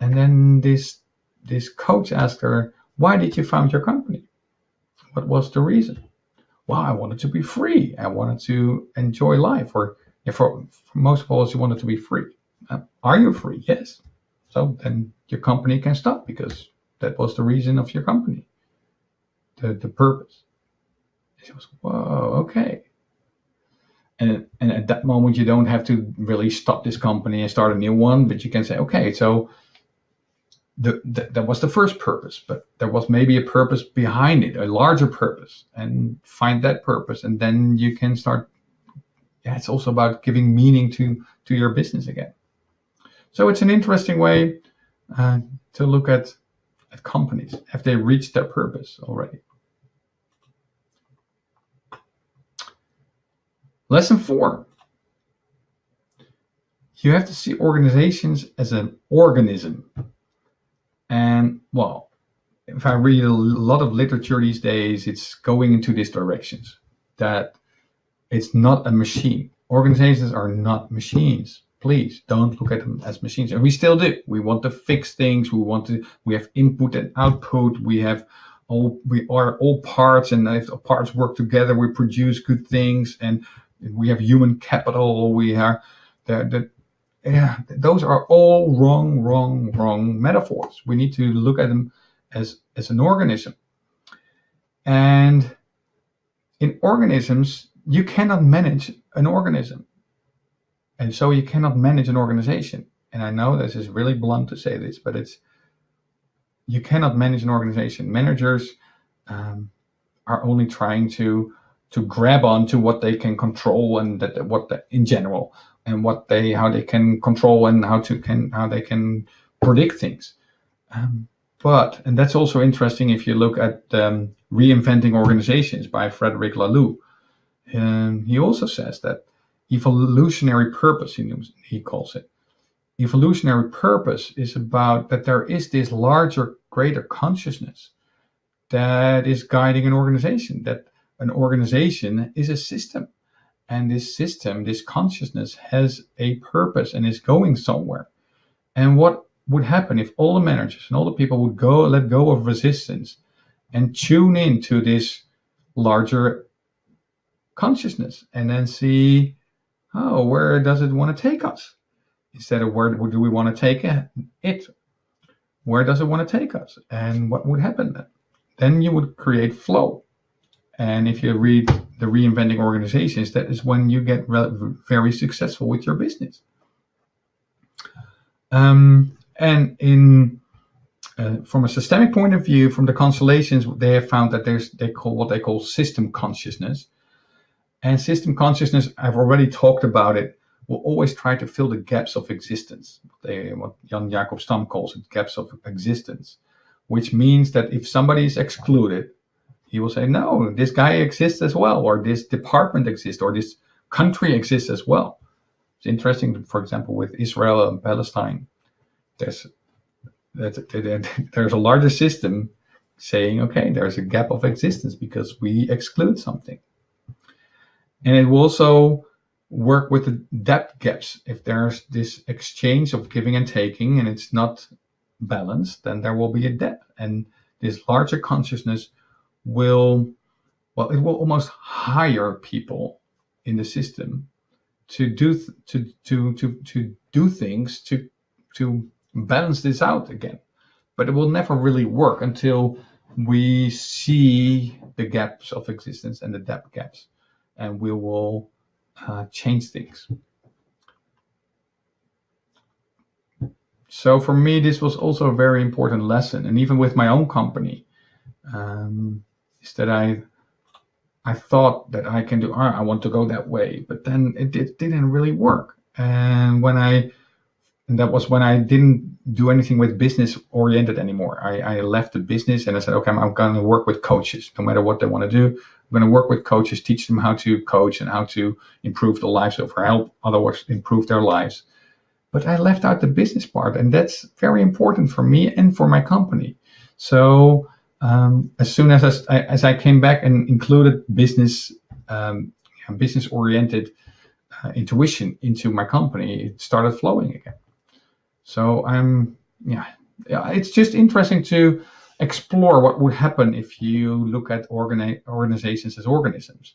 and then this this coach asked her, "Why did you found your company? What was the reason?" Well, I wanted to be free. I wanted to enjoy life, or for, for most of all, you wanted to be free. Uh, are you free? Yes. So then your company can stop because that was the reason of your company, the the purpose. She whoa, okay. And, and at that moment, you don't have to really stop this company and start a new one, but you can say, okay, so the, the, that was the first purpose, but there was maybe a purpose behind it, a larger purpose, and find that purpose, and then you can start. Yeah, it's also about giving meaning to to your business again. So it's an interesting way uh, to look at at companies. Have they reached their purpose already? Lesson four. You have to see organizations as an organism and well, if I read a lot of literature these days, it's going into these directions that it's not a machine. Organizations are not machines. Please don't look at them as machines. And we still do. We want to fix things. We want to. We have input and output. We have all. We are all parts, and if parts work together, we produce good things. And we have human capital. We are the, the yeah, those are all wrong, wrong, wrong metaphors. We need to look at them as, as an organism. And in organisms, you cannot manage an organism. And so you cannot manage an organization. And I know this is really blunt to say this, but it's you cannot manage an organization. Managers um, are only trying to to grab onto what they can control and that what the, in general and what they how they can control and how to can how they can predict things. Um, but and that's also interesting if you look at um, reinventing organizations by Frederic Laloux. And he also says that evolutionary purpose he, he calls it evolutionary purpose is about that there is this larger greater consciousness that is guiding an organization that an organization is a system. And this system this consciousness has a purpose and is going somewhere. And what would happen if all the managers and all the people would go let go of resistance and tune into this larger consciousness and then see oh where does it want to take us? Instead of where do we want to take it? Where does it want to take us? And what would happen then? Then you would create flow and if you read the reinventing organizations that is when you get very successful with your business um, and in uh, from a systemic point of view from the constellations they have found that there's they call what they call system consciousness and system consciousness i've already talked about it will always try to fill the gaps of existence. They, what Jan Jacob Stam calls it, gaps of existence, which means that if somebody is excluded, he will say, no, this guy exists as well, or this department exists, or this country exists as well. It's interesting, for example, with Israel and Palestine, there's there's a larger system saying, okay, there's a gap of existence because we exclude something. And it will also work with the debt gaps. If there's this exchange of giving and taking and it's not balanced, then there will be a debt. And this larger consciousness will, well, it will almost hire people in the system to do to to to to do things to to balance this out again. But it will never really work until we see the gaps of existence and the debt gaps, and we will uh, change things. So for me, this was also a very important lesson, and even with my own company, um, is that I I thought that I can do. I want to go that way, but then it, it didn't really work. And when I and that was when I didn't do anything with business oriented anymore. I, I left the business and I said, okay, I'm, I'm going to work with coaches, no matter what they want to do. I'm going to work with coaches, teach them how to coach and how to improve the lives of or help others improve their lives. But I left out the business part, and that's very important for me and for my company. So um, as soon as I, as I came back and included business um, business oriented uh, intuition into my company, it started flowing again. So I'm yeah, yeah, it's just interesting to explore what would happen if you look at organi- organizations as organisms,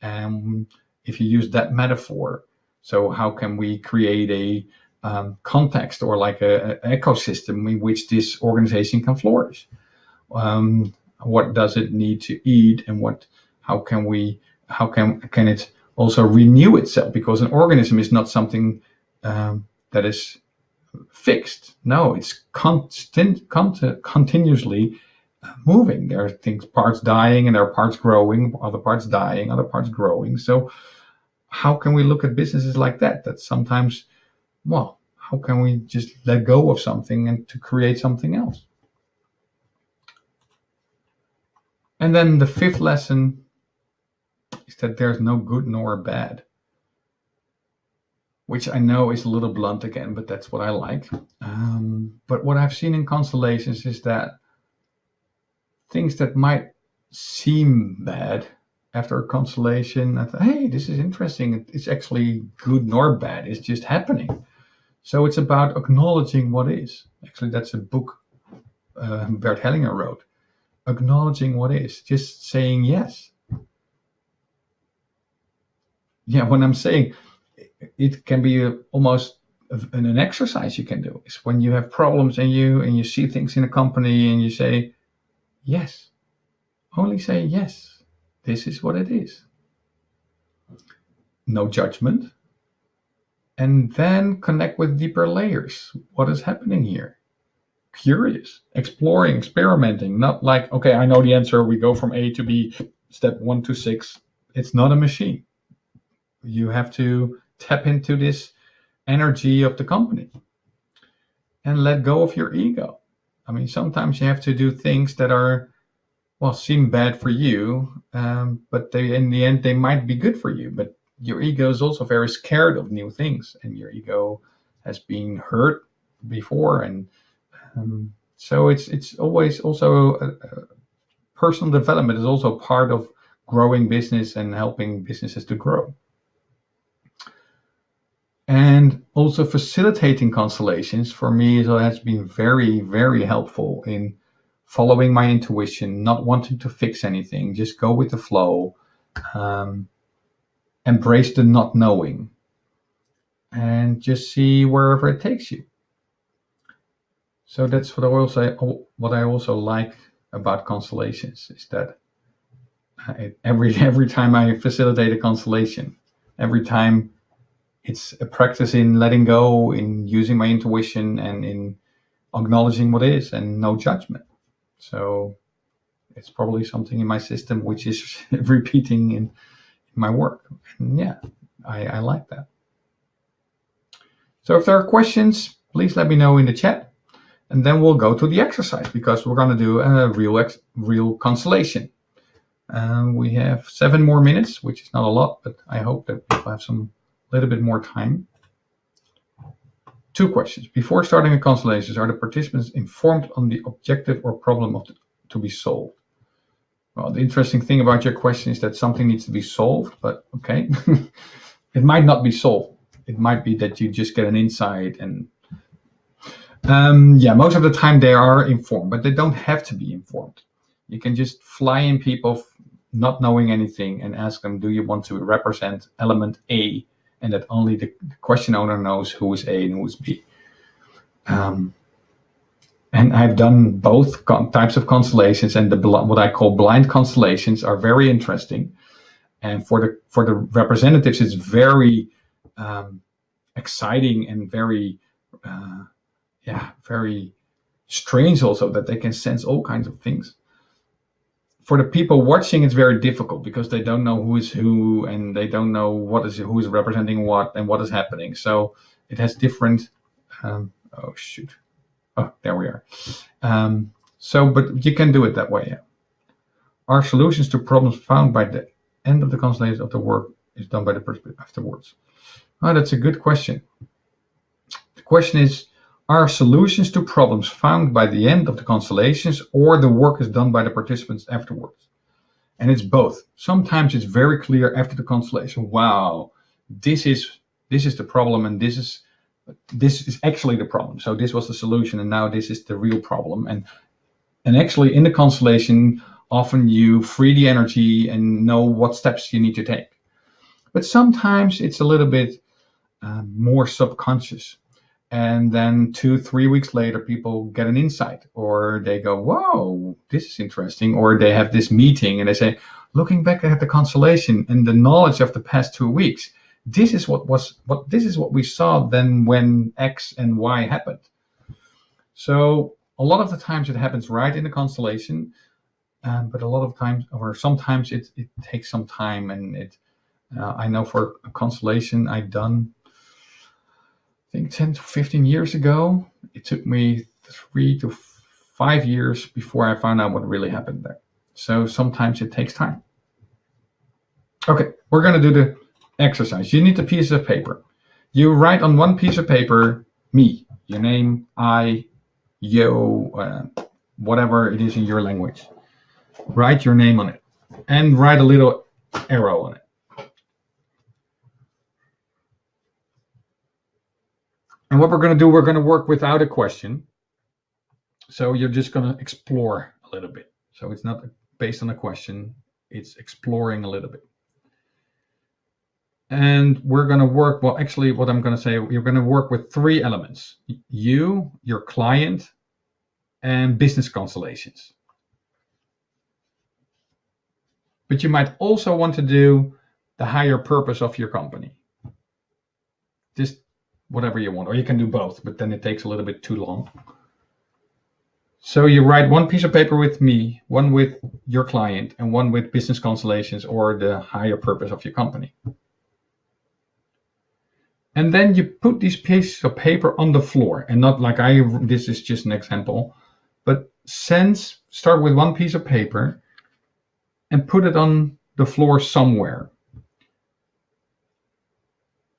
and if you use that metaphor. So how can we create a um, context or like a, a, ecosystem in which this organization can flourish? Um, what does it need to eat, and what? How can we? How can can it also renew itself? Because an organism is not something um, that is fixed. No, it's constant, continuously moving. There are things, parts dying, and there are parts growing, other parts dying, other parts growing. So, how can we look at businesses like that? That sometimes, well, how can we just let go of something and to create something else? And then the fifth lesson is that there's no good nor bad which I know is a little blunt again, but that's what I like. Um, but what I've seen in constellations is that things that might seem bad after a constellation, I thought, hey, this is interesting. It's actually good nor bad. It's just happening. So it's about acknowledging what is. Actually, that's a book uh, Bert Hellinger wrote. Acknowledging what is, just saying yes. Yeah, when I'm saying it can be almost an, an exercise you can do. Is when you have problems and you and you see things in a company and you say yes. Only say yes. This is what it is. No judgment. And then connect with deeper layers. What is happening here curious exploring experimenting not like okay i know the answer we go from a to b step one to six it's not a machine you have to tap into this energy of the company and let go of your ego. I mean, sometimes you have to do things that are, well, seem bad for you, um, but they, in the end, they might be good for you. But your ego is also very scared of new things, and your ego has been hurt before, and um, so it's it's always also a, a personal development is also part of growing business and helping businesses to grow. And also facilitating constellations for me has been very very helpful in following my intuition not wanting to fix anything just go with the flow um, embrace the not knowing and just see wherever it takes you so that's what I also what I also like about constellations is that uh, I, every every time I facilitate a constellation every time it's a practice in letting go, in using my intuition, and in acknowledging what is, and no judgment. So it's probably something in my system which is repeating in, in, my work. And yeah, I, I like that. So if there are questions, please let me know in the chat, and then we'll go to the exercise because we're going to do a real real constellation. Um, we have seven more minutes, which is not a lot, but I hope that people have some little bit more time. Two questions. Before starting a constellation, are the participants informed on the objective or problem the, to be solved? Well, the interesting thing about your question is that something needs to be solved, but okay. it might not be solved. It might be that you just get an insight and um, yeah, most of the time they are informed, but they don't have to be informed. You can just fly in people not knowing anything and ask them, do you want to represent element A and that only the, question owner knows who is A and who is B. Um, and I've done both types of constellations, and the what I call blind constellations are very interesting. And for the for the representatives, it's very um, exciting and very, uh, yeah, very strange also that they can sense all kinds of things for the people watching, it's very difficult because they don't know who is who and they don't know what is who is representing what and what is happening. So it has different. Um, oh shoot! Oh, there we are. Um, so, but you can do it that way. Yeah. Are solutions to problems found by the end of the constellation of the work is done by the person afterwards? Oh, that's a good question. The question is are solutions to problems found by the end of the constellations or the work is done by the participants afterwards. And it's both. Sometimes it's very clear after the constellation, wow, this is this is the problem and this is this is actually the problem. So this was the solution and now this is the real problem. And and actually in the constellation, often you free the energy and know what steps you need to take. But sometimes it's a little bit uh, more subconscious and then two three weeks later people get an insight or they go whoa this is interesting or they have this meeting and they say looking back at the constellation and the knowledge of the past two weeks this is what was what this is what we saw then when x and y happened. So a lot of the times it happens right in the constellation um, but a lot of times or sometimes it, it takes some time and it uh, i know for a constellation i've done think 10 to 15 years ago. It took me three to five years before I found out what really happened there. So sometimes it takes time. Okay, we're going to do the exercise. You need a piece of paper. You write on one piece of paper, me, your name, I, yo, uh, whatever it is in your language. Write your name on it and write a little arrow on it. And what we're going to do, we're going to work without a question. So you're just going to explore a little bit. So it's not based on a question, it's exploring a little bit. and we're going to work, well, actually, what I'm going to say, you're going to work with three elements you, your client, and business constellations. But you might also want to do the higher purpose of your company. Just whatever you want, or you can do both, but then it takes a little bit too long. So you write one piece of paper with me, one with your client, and one with business constellations or the higher purpose of your company. And then you put these pieces of paper on the floor and not like I, this is just an example, but sense, start with one piece of paper and put it on the floor somewhere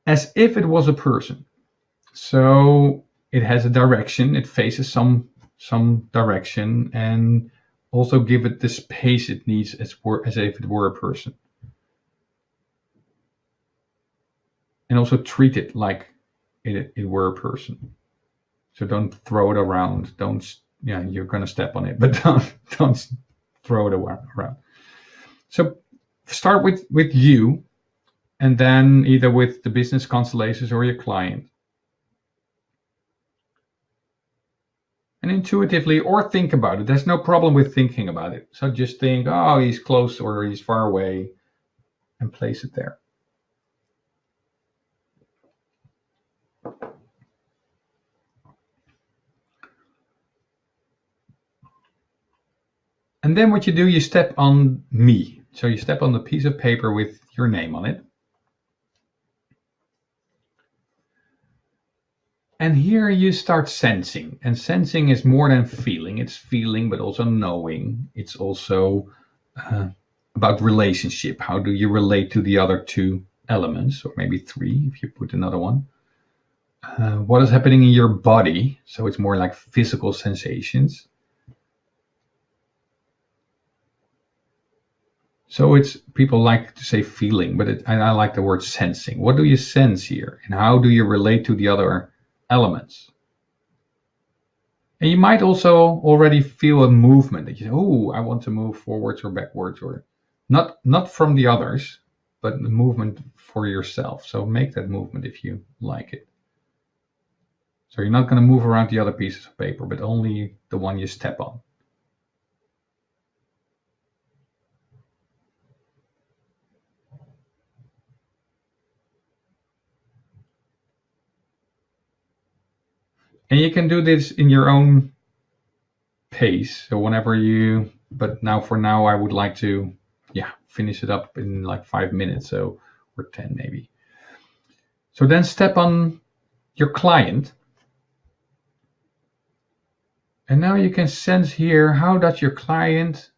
as if it was a person. So it has a direction, it faces some some direction, and also give it the space it needs as, as if it were a person. and also treat it like it, it were a person. So don't throw it around. Don't yeah, you're gonna step on it, but don't don't throw it around. So start with with you, and then either with the business constellations or your client. And intuitively, or think about it. There's no problem with thinking about it. So just think, oh, he's close or he's far away, and place it there. And then what you do, you step on me. So you step on the piece of paper with your name on it. And here you start sensing. And sensing is more than feeling. It's feeling, but also knowing. It's also uh, about relationship. How do you relate to the other two elements, or maybe three if you put another one? Uh, what is happening in your body? So it's more like physical sensations. So it's people like to say feeling, but it, I like the word sensing. What do you sense here, and how do you relate to the other elements? And you might also already feel a movement that you say, "Oh, I want to move forwards or backwards," or not not from the others, but the movement for yourself. So make that movement if you like it. So you're not going to move around the other pieces of paper, but only the one you step on. And you can do this in your own pace. So whenever you, but now for now, I would like to, yeah, finish it up in like five minutes. So, or 10 maybe. So then step on your client. And now you can sense here, how does your client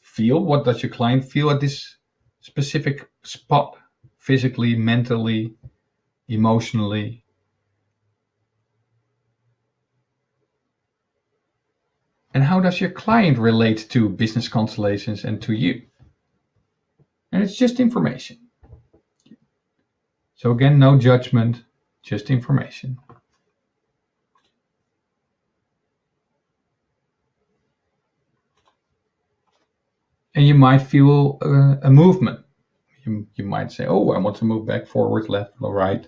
feel? What does your client feel at this specific spot? Physically, mentally, emotionally, And how does your client relate to business constellations and to you? And it's just information. So again, no judgment, just information. And you might feel a, a movement. You, you might say, oh, I want to move back, forward, left, or right.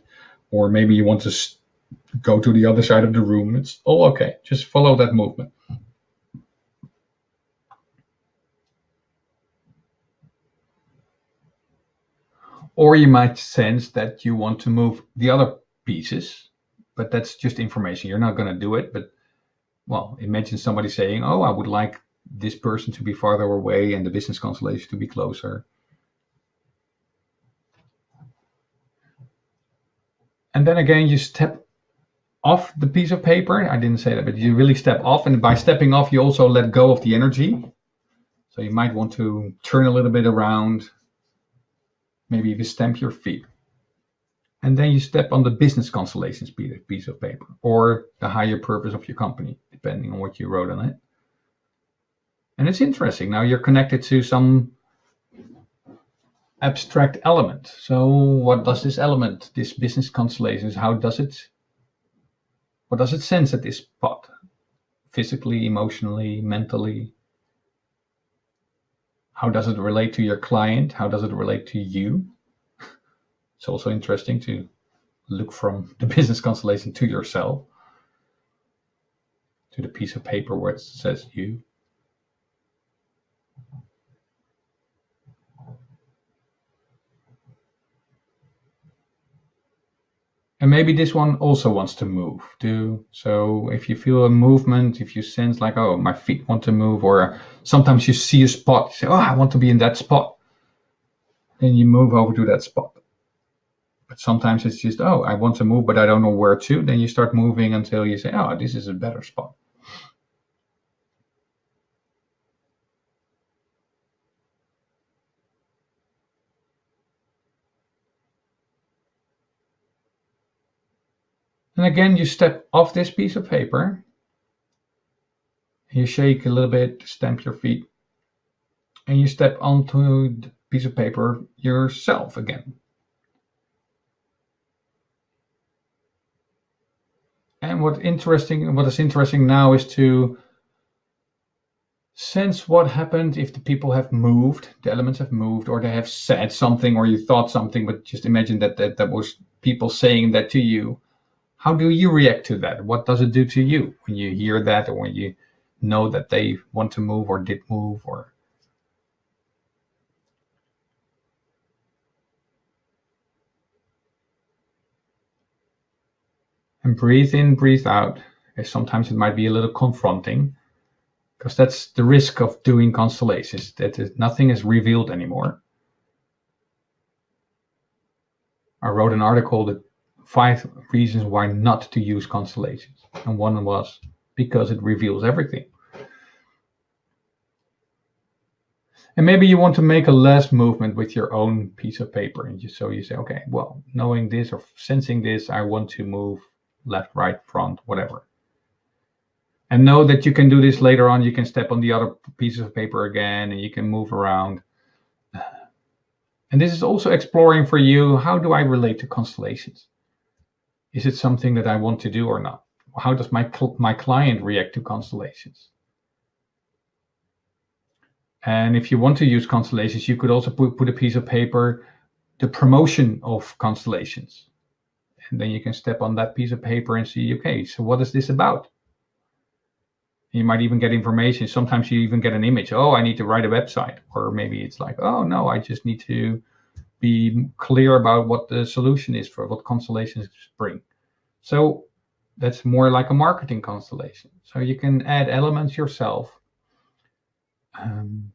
Or maybe you want to go to the other side of the room. It's all okay. Just follow that movement. Or you might sense that you want to move the other pieces, but that's just information. You're not going to do it. But, well, imagine somebody saying, oh, I would like this person to be farther away and the business constellation to be closer. And then again, you step off the piece of paper. I didn't say that, but you really step off. And by stepping off, you also let go of the energy. So you might want to turn a little bit around, Maybe you stamp your feet. And then you step on the business constellations piece of paper or the higher purpose of your company, depending on what you wrote on it. And it's interesting. Now you're connected to some abstract element. So what does this element, this business constellations, how does it, what does it sense at this spot? Physically, emotionally, mentally, how does it relate to your client? How does it relate to you? It's also interesting to look from the business constellation to yourself, to the piece of paper where it says you. And maybe this one also wants to move too. So if you feel a movement, if you sense like, oh, my feet want to move, or sometimes you see a spot, you say, oh, I want to be in that spot. Then you move over to that spot. But sometimes it's just, oh, I want to move, but I don't know where to. Then you start moving until you say, oh, this is a better spot. And again, you step off this piece of paper. You shake a little bit, stamp your feet, and you step onto the piece of paper yourself again. And what interesting, what is interesting now is to sense what happened if the people have moved, the elements have moved, or they have said something, or you thought something, but just imagine that that, that was people saying that to you how do you react to that? What does it do to you when you hear that or when you know that they want to move or did move or and breathe in, breathe out. Eh, sometimes it might be a little confronting because that's the risk of doing constellations that nothing is revealed anymore. I wrote an article that five reasons why not to use constellations. And one was because it reveals everything. And maybe you want to make a less movement with your own piece of paper. And just so you say, okay, well, knowing this or sensing this, I want to move left, right, front, whatever. And know that you can do this later on. You can step on the other pieces of paper again and you can move around. And this is also exploring for you, how do I relate to constellations? Is it something that I want to do or not? How does my, my client react to constellations? And if you want to use constellations, you could also put, put a piece of paper, the promotion of constellations. And then you can step on that piece of paper and see, okay, so what is this about? You might even get information. Sometimes you even get an image. Oh, I need to write a website. Or maybe it's like, oh, no, I just need to be clear about what the solution is for what constellations bring. So that's more like a marketing constellation. So you can add elements yourself. Um,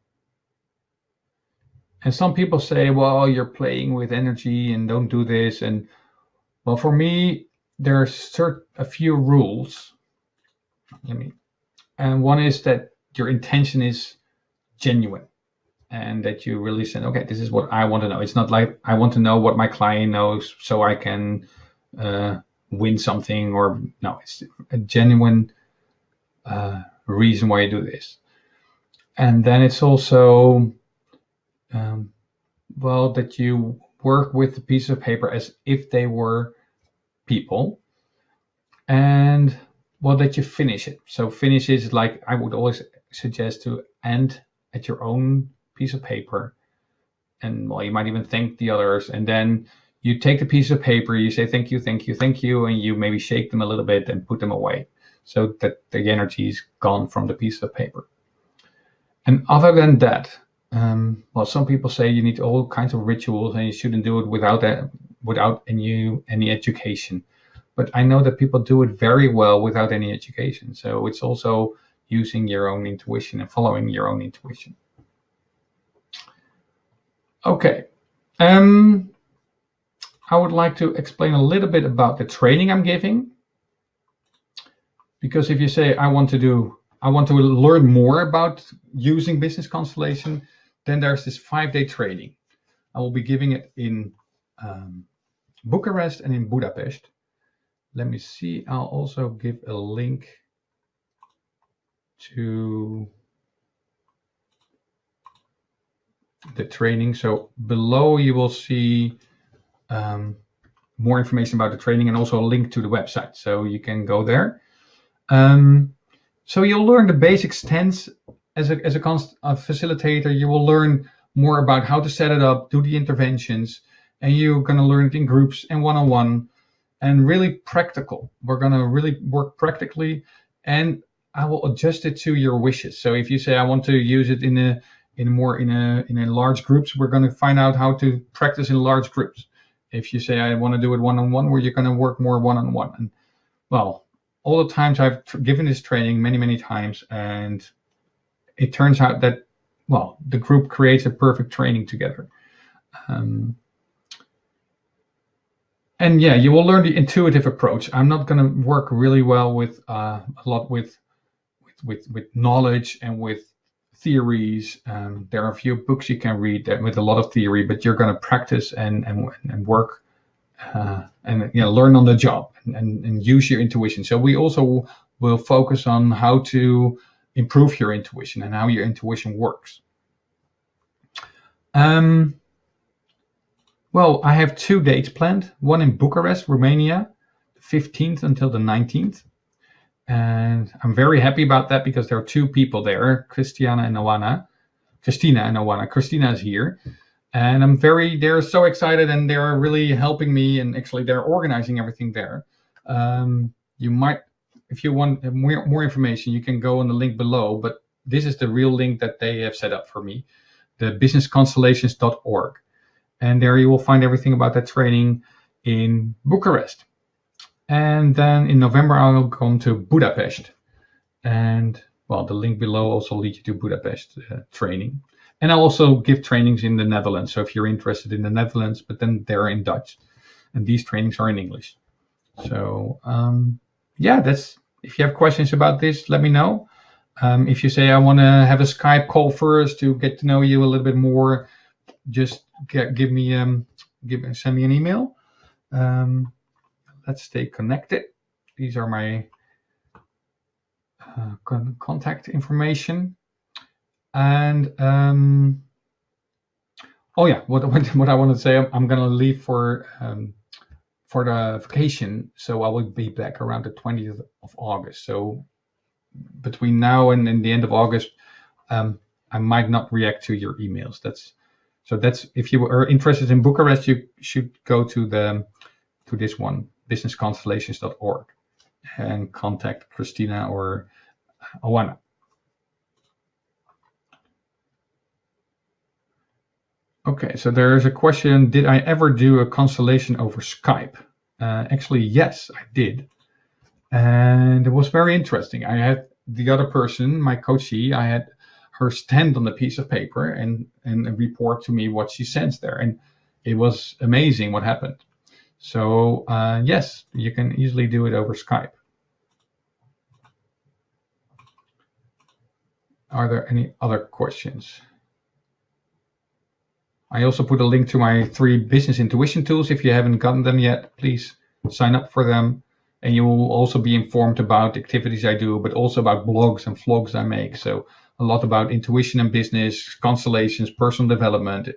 and some people say, well, you're playing with energy and don't do this. And well, for me, there's a few rules. I mean, and one is that your intention is genuine and that you really say, okay, this is what I want to know. It's not like I want to know what my client knows so I can uh, win something or no, it's a genuine uh, reason why you do this. And then it's also, um, well, that you work with the piece of paper as if they were people and well, that you finish it. So finish is like, I would always suggest to end at your own piece of paper and well you might even thank the others and then you take the piece of paper you say thank you thank you thank you and you maybe shake them a little bit and put them away. So that the energy is gone from the piece of paper. And other than that um, well some people say you need all kinds of rituals and you shouldn't do it without that without any any education. But i know that people do it very well without any education. So it's also using your own intuition and following your own intuition Okay. Um, I would like to explain a little bit about the training I'm giving. Because if you say, I want to do, I want to learn more about using business constellation, then there's this five-day training. I will be giving it in um, Bucharest and in Budapest. Let me see. I'll also give a link to the training. So below you will see um, more information about the training and also a link to the website. So you can go there. Um, so you'll learn the basic stance as a, as a, a facilitator. You will learn more about how to set it up, do the interventions, and you're going to learn it in groups and one-on-one and really practical. We're going to really work practically and I will adjust it to your wishes. So if you say I want to use it in a in more in a in a large groups, we're going to find out how to practice in large groups. If you say I want to do it one on one, where you're going to work more one on one. And well, all the times I've given this training many many times, and it turns out that well the group creates a perfect training together. Um, and yeah, you will learn the intuitive approach. I'm not going to work really well with uh, a lot with with with knowledge and with theories. Um, there are a few books you can read that with a lot of theory, but you're going to practice and and, and work uh, and you know learn on the job and, and, and use your intuition. So we also will focus on how to improve your intuition and how your intuition works. Um, well, I have two dates planned. One in Bucharest, Romania, 15th until the 19th, and I'm very happy about that because there are two people there, Christiana and Oana. Christina and Oana. Christina is here. And I'm very, they're so excited and they're really helping me and actually they're organizing everything there. Um, you might, if you want more, more information, you can go on the link below, but this is the real link that they have set up for me, the businessconstellations.org. And there you will find everything about that training in Bucharest. And then in November, I will come to Budapest. And well, the link below also leads you to Budapest uh, training. And I also give trainings in the Netherlands. So if you're interested in the Netherlands, but then they're in Dutch. And these trainings are in English. So um, yeah, that's if you have questions about this, let me know. Um, if you say I want to have a Skype call first to get to know you a little bit more, just get, give me um, give send me an email. Um, let's stay connected. These are my uh, con contact information. And um, oh yeah, what, what, what I want to say, I'm, I'm going to leave for um, for the vacation, so I will be back around the 20th of August. So between now and, and the end of August, um, I might not react to your emails. That's so that's if you are interested in Bucharest, you should go to the to this one businessconstellations.org and contact Christina or Oana. Okay, so there's a question, did I ever do a constellation over Skype? Uh, actually, yes, I did. And it was very interesting. I had the other person, my coachee, I had her stand on a piece of paper and, and report to me what she sensed there. And it was amazing what happened. So uh, yes, you can easily do it over Skype. Are there any other questions? I also put a link to my three business intuition tools. If you haven't gotten them yet, please sign up for them. And you will also be informed about activities I do, but also about blogs and vlogs I make. So a lot about intuition and business, constellations, personal development,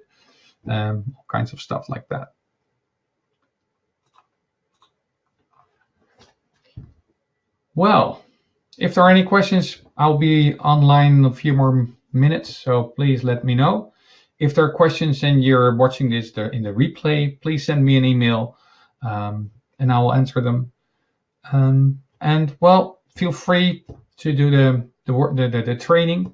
um, all kinds of stuff like that. Well, if there are any questions, I'll be online in a few more minutes, so please let me know. If there are questions and you're watching this in the replay, please send me an email um, and I will answer them. Um, and well, feel free to do the the, the, the, training.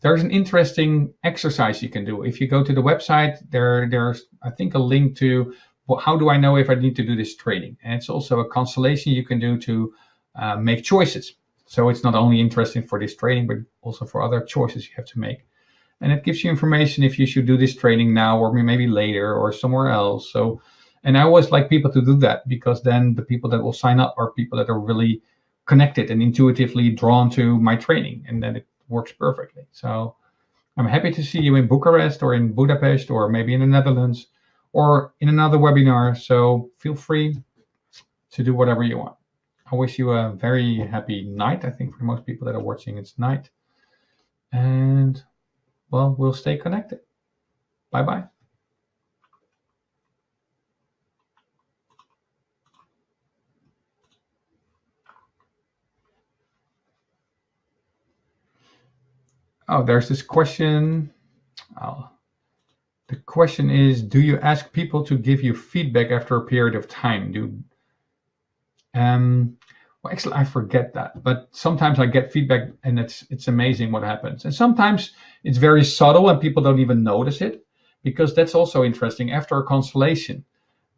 There's an interesting exercise you can do. If you go to the website, there there's I think a link to well, how do I know if I need to do this training? And it's also a constellation you can do to uh, make choices. So it's not only interesting for this training, but also for other choices you have to make. And it gives you information if you should do this training now or maybe later or somewhere else. So, and I always like people to do that because then the people that will sign up are people that are really connected and intuitively drawn to my training, and then it works perfectly. So I'm happy to see you in Bucharest or in Budapest or maybe in the Netherlands or in another webinar. So feel free to do whatever you want. I wish you a very happy night. I think for most people that are watching, it's night. And well, we'll stay connected. Bye bye. Oh, there's this question. Oh, the question is, do you ask people to give you feedback after a period of time? Do um, well, actually, I forget that, but sometimes I get feedback, and it's it's amazing what happens. And sometimes it's very subtle, and people don't even notice it, because that's also interesting. After a constellation,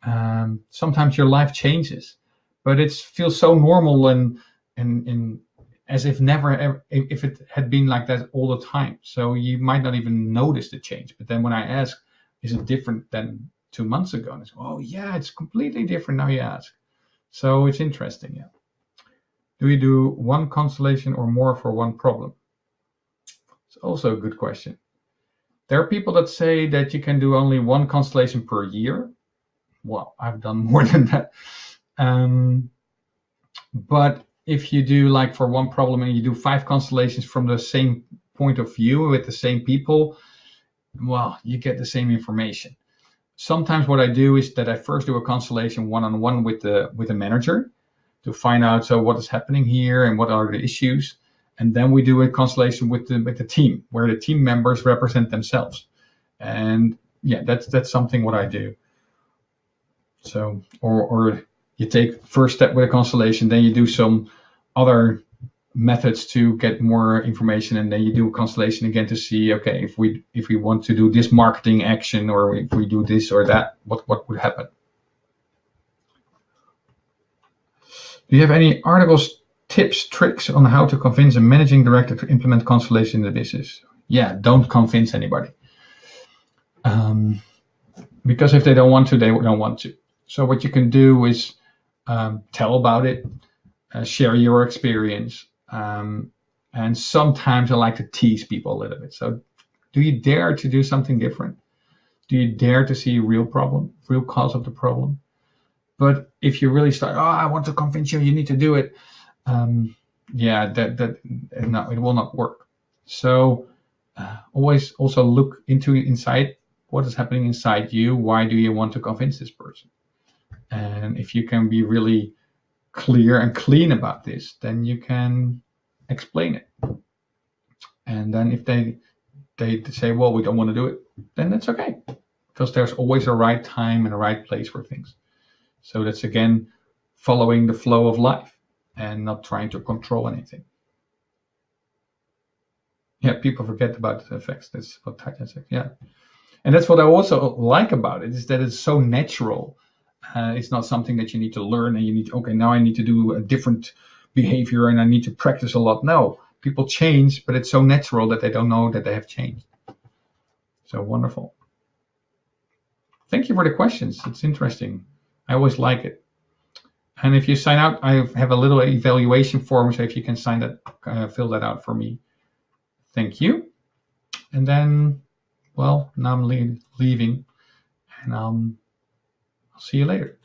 um, sometimes your life changes, but it feels so normal and and and as if never ever, if it had been like that all the time. So you might not even notice the change. But then when I ask, is it different than two months ago? And it's oh yeah, it's completely different now. You ask, so it's interesting. Yeah. Do you do one constellation or more for one problem? It's also a good question. There are people that say that you can do only one constellation per year. Well, I've done more than that. Um, but if you do like for one problem and you do five constellations from the same point of view with the same people, well, you get the same information. Sometimes what I do is that I first do a constellation one-on-one with the with the manager to find out so what is happening here and what are the issues, and then we do a constellation with the with the team where the team members represent themselves, and yeah, that's that's something what I do. So or or you take first step with a constellation, then you do some other methods to get more information, and then you do a constellation again to see, okay, if we if we want to do this marketing action or if we do this or that, what what would happen? Do you have any articles, tips, tricks on how to convince a managing director to implement constellation in the business? Yeah, don't convince anybody. Um, because if they don't want to, they don't want to. So what you can do is um, tell about it, uh, share your experience. Um, and sometimes I like to tease people a little bit. So do you dare to do something different? Do you dare to see a real problem, real cause of the problem? But if you really start, oh, I want to convince you, you need to do it. Um, yeah, that that no, it will not work. So uh, always also look into inside what is happening inside you. Why do you want to convince this person? And if you can be really clear and clean about this, then you can explain it. And then if they they say, well, we don't want to do it, then that's okay, because there's always a right time and a right place for things. So that's again following the flow of life and not trying to control anything. Yeah, people forget about the effects. That's what Titan said. Yeah, and that's what I also like about it is that it's so natural uh, it's not something that you need to learn and you need, okay, now I need to do a different behavior and I need to practice a lot. No, people change, but it's so natural that they don't know that they have changed. So wonderful. Thank you for the questions. It's interesting. I always like it. And if you sign out, I have a little evaluation form, so if you can sign that, uh, fill that out for me. Thank you. And then, well, now I'm leaving, and um, see you later.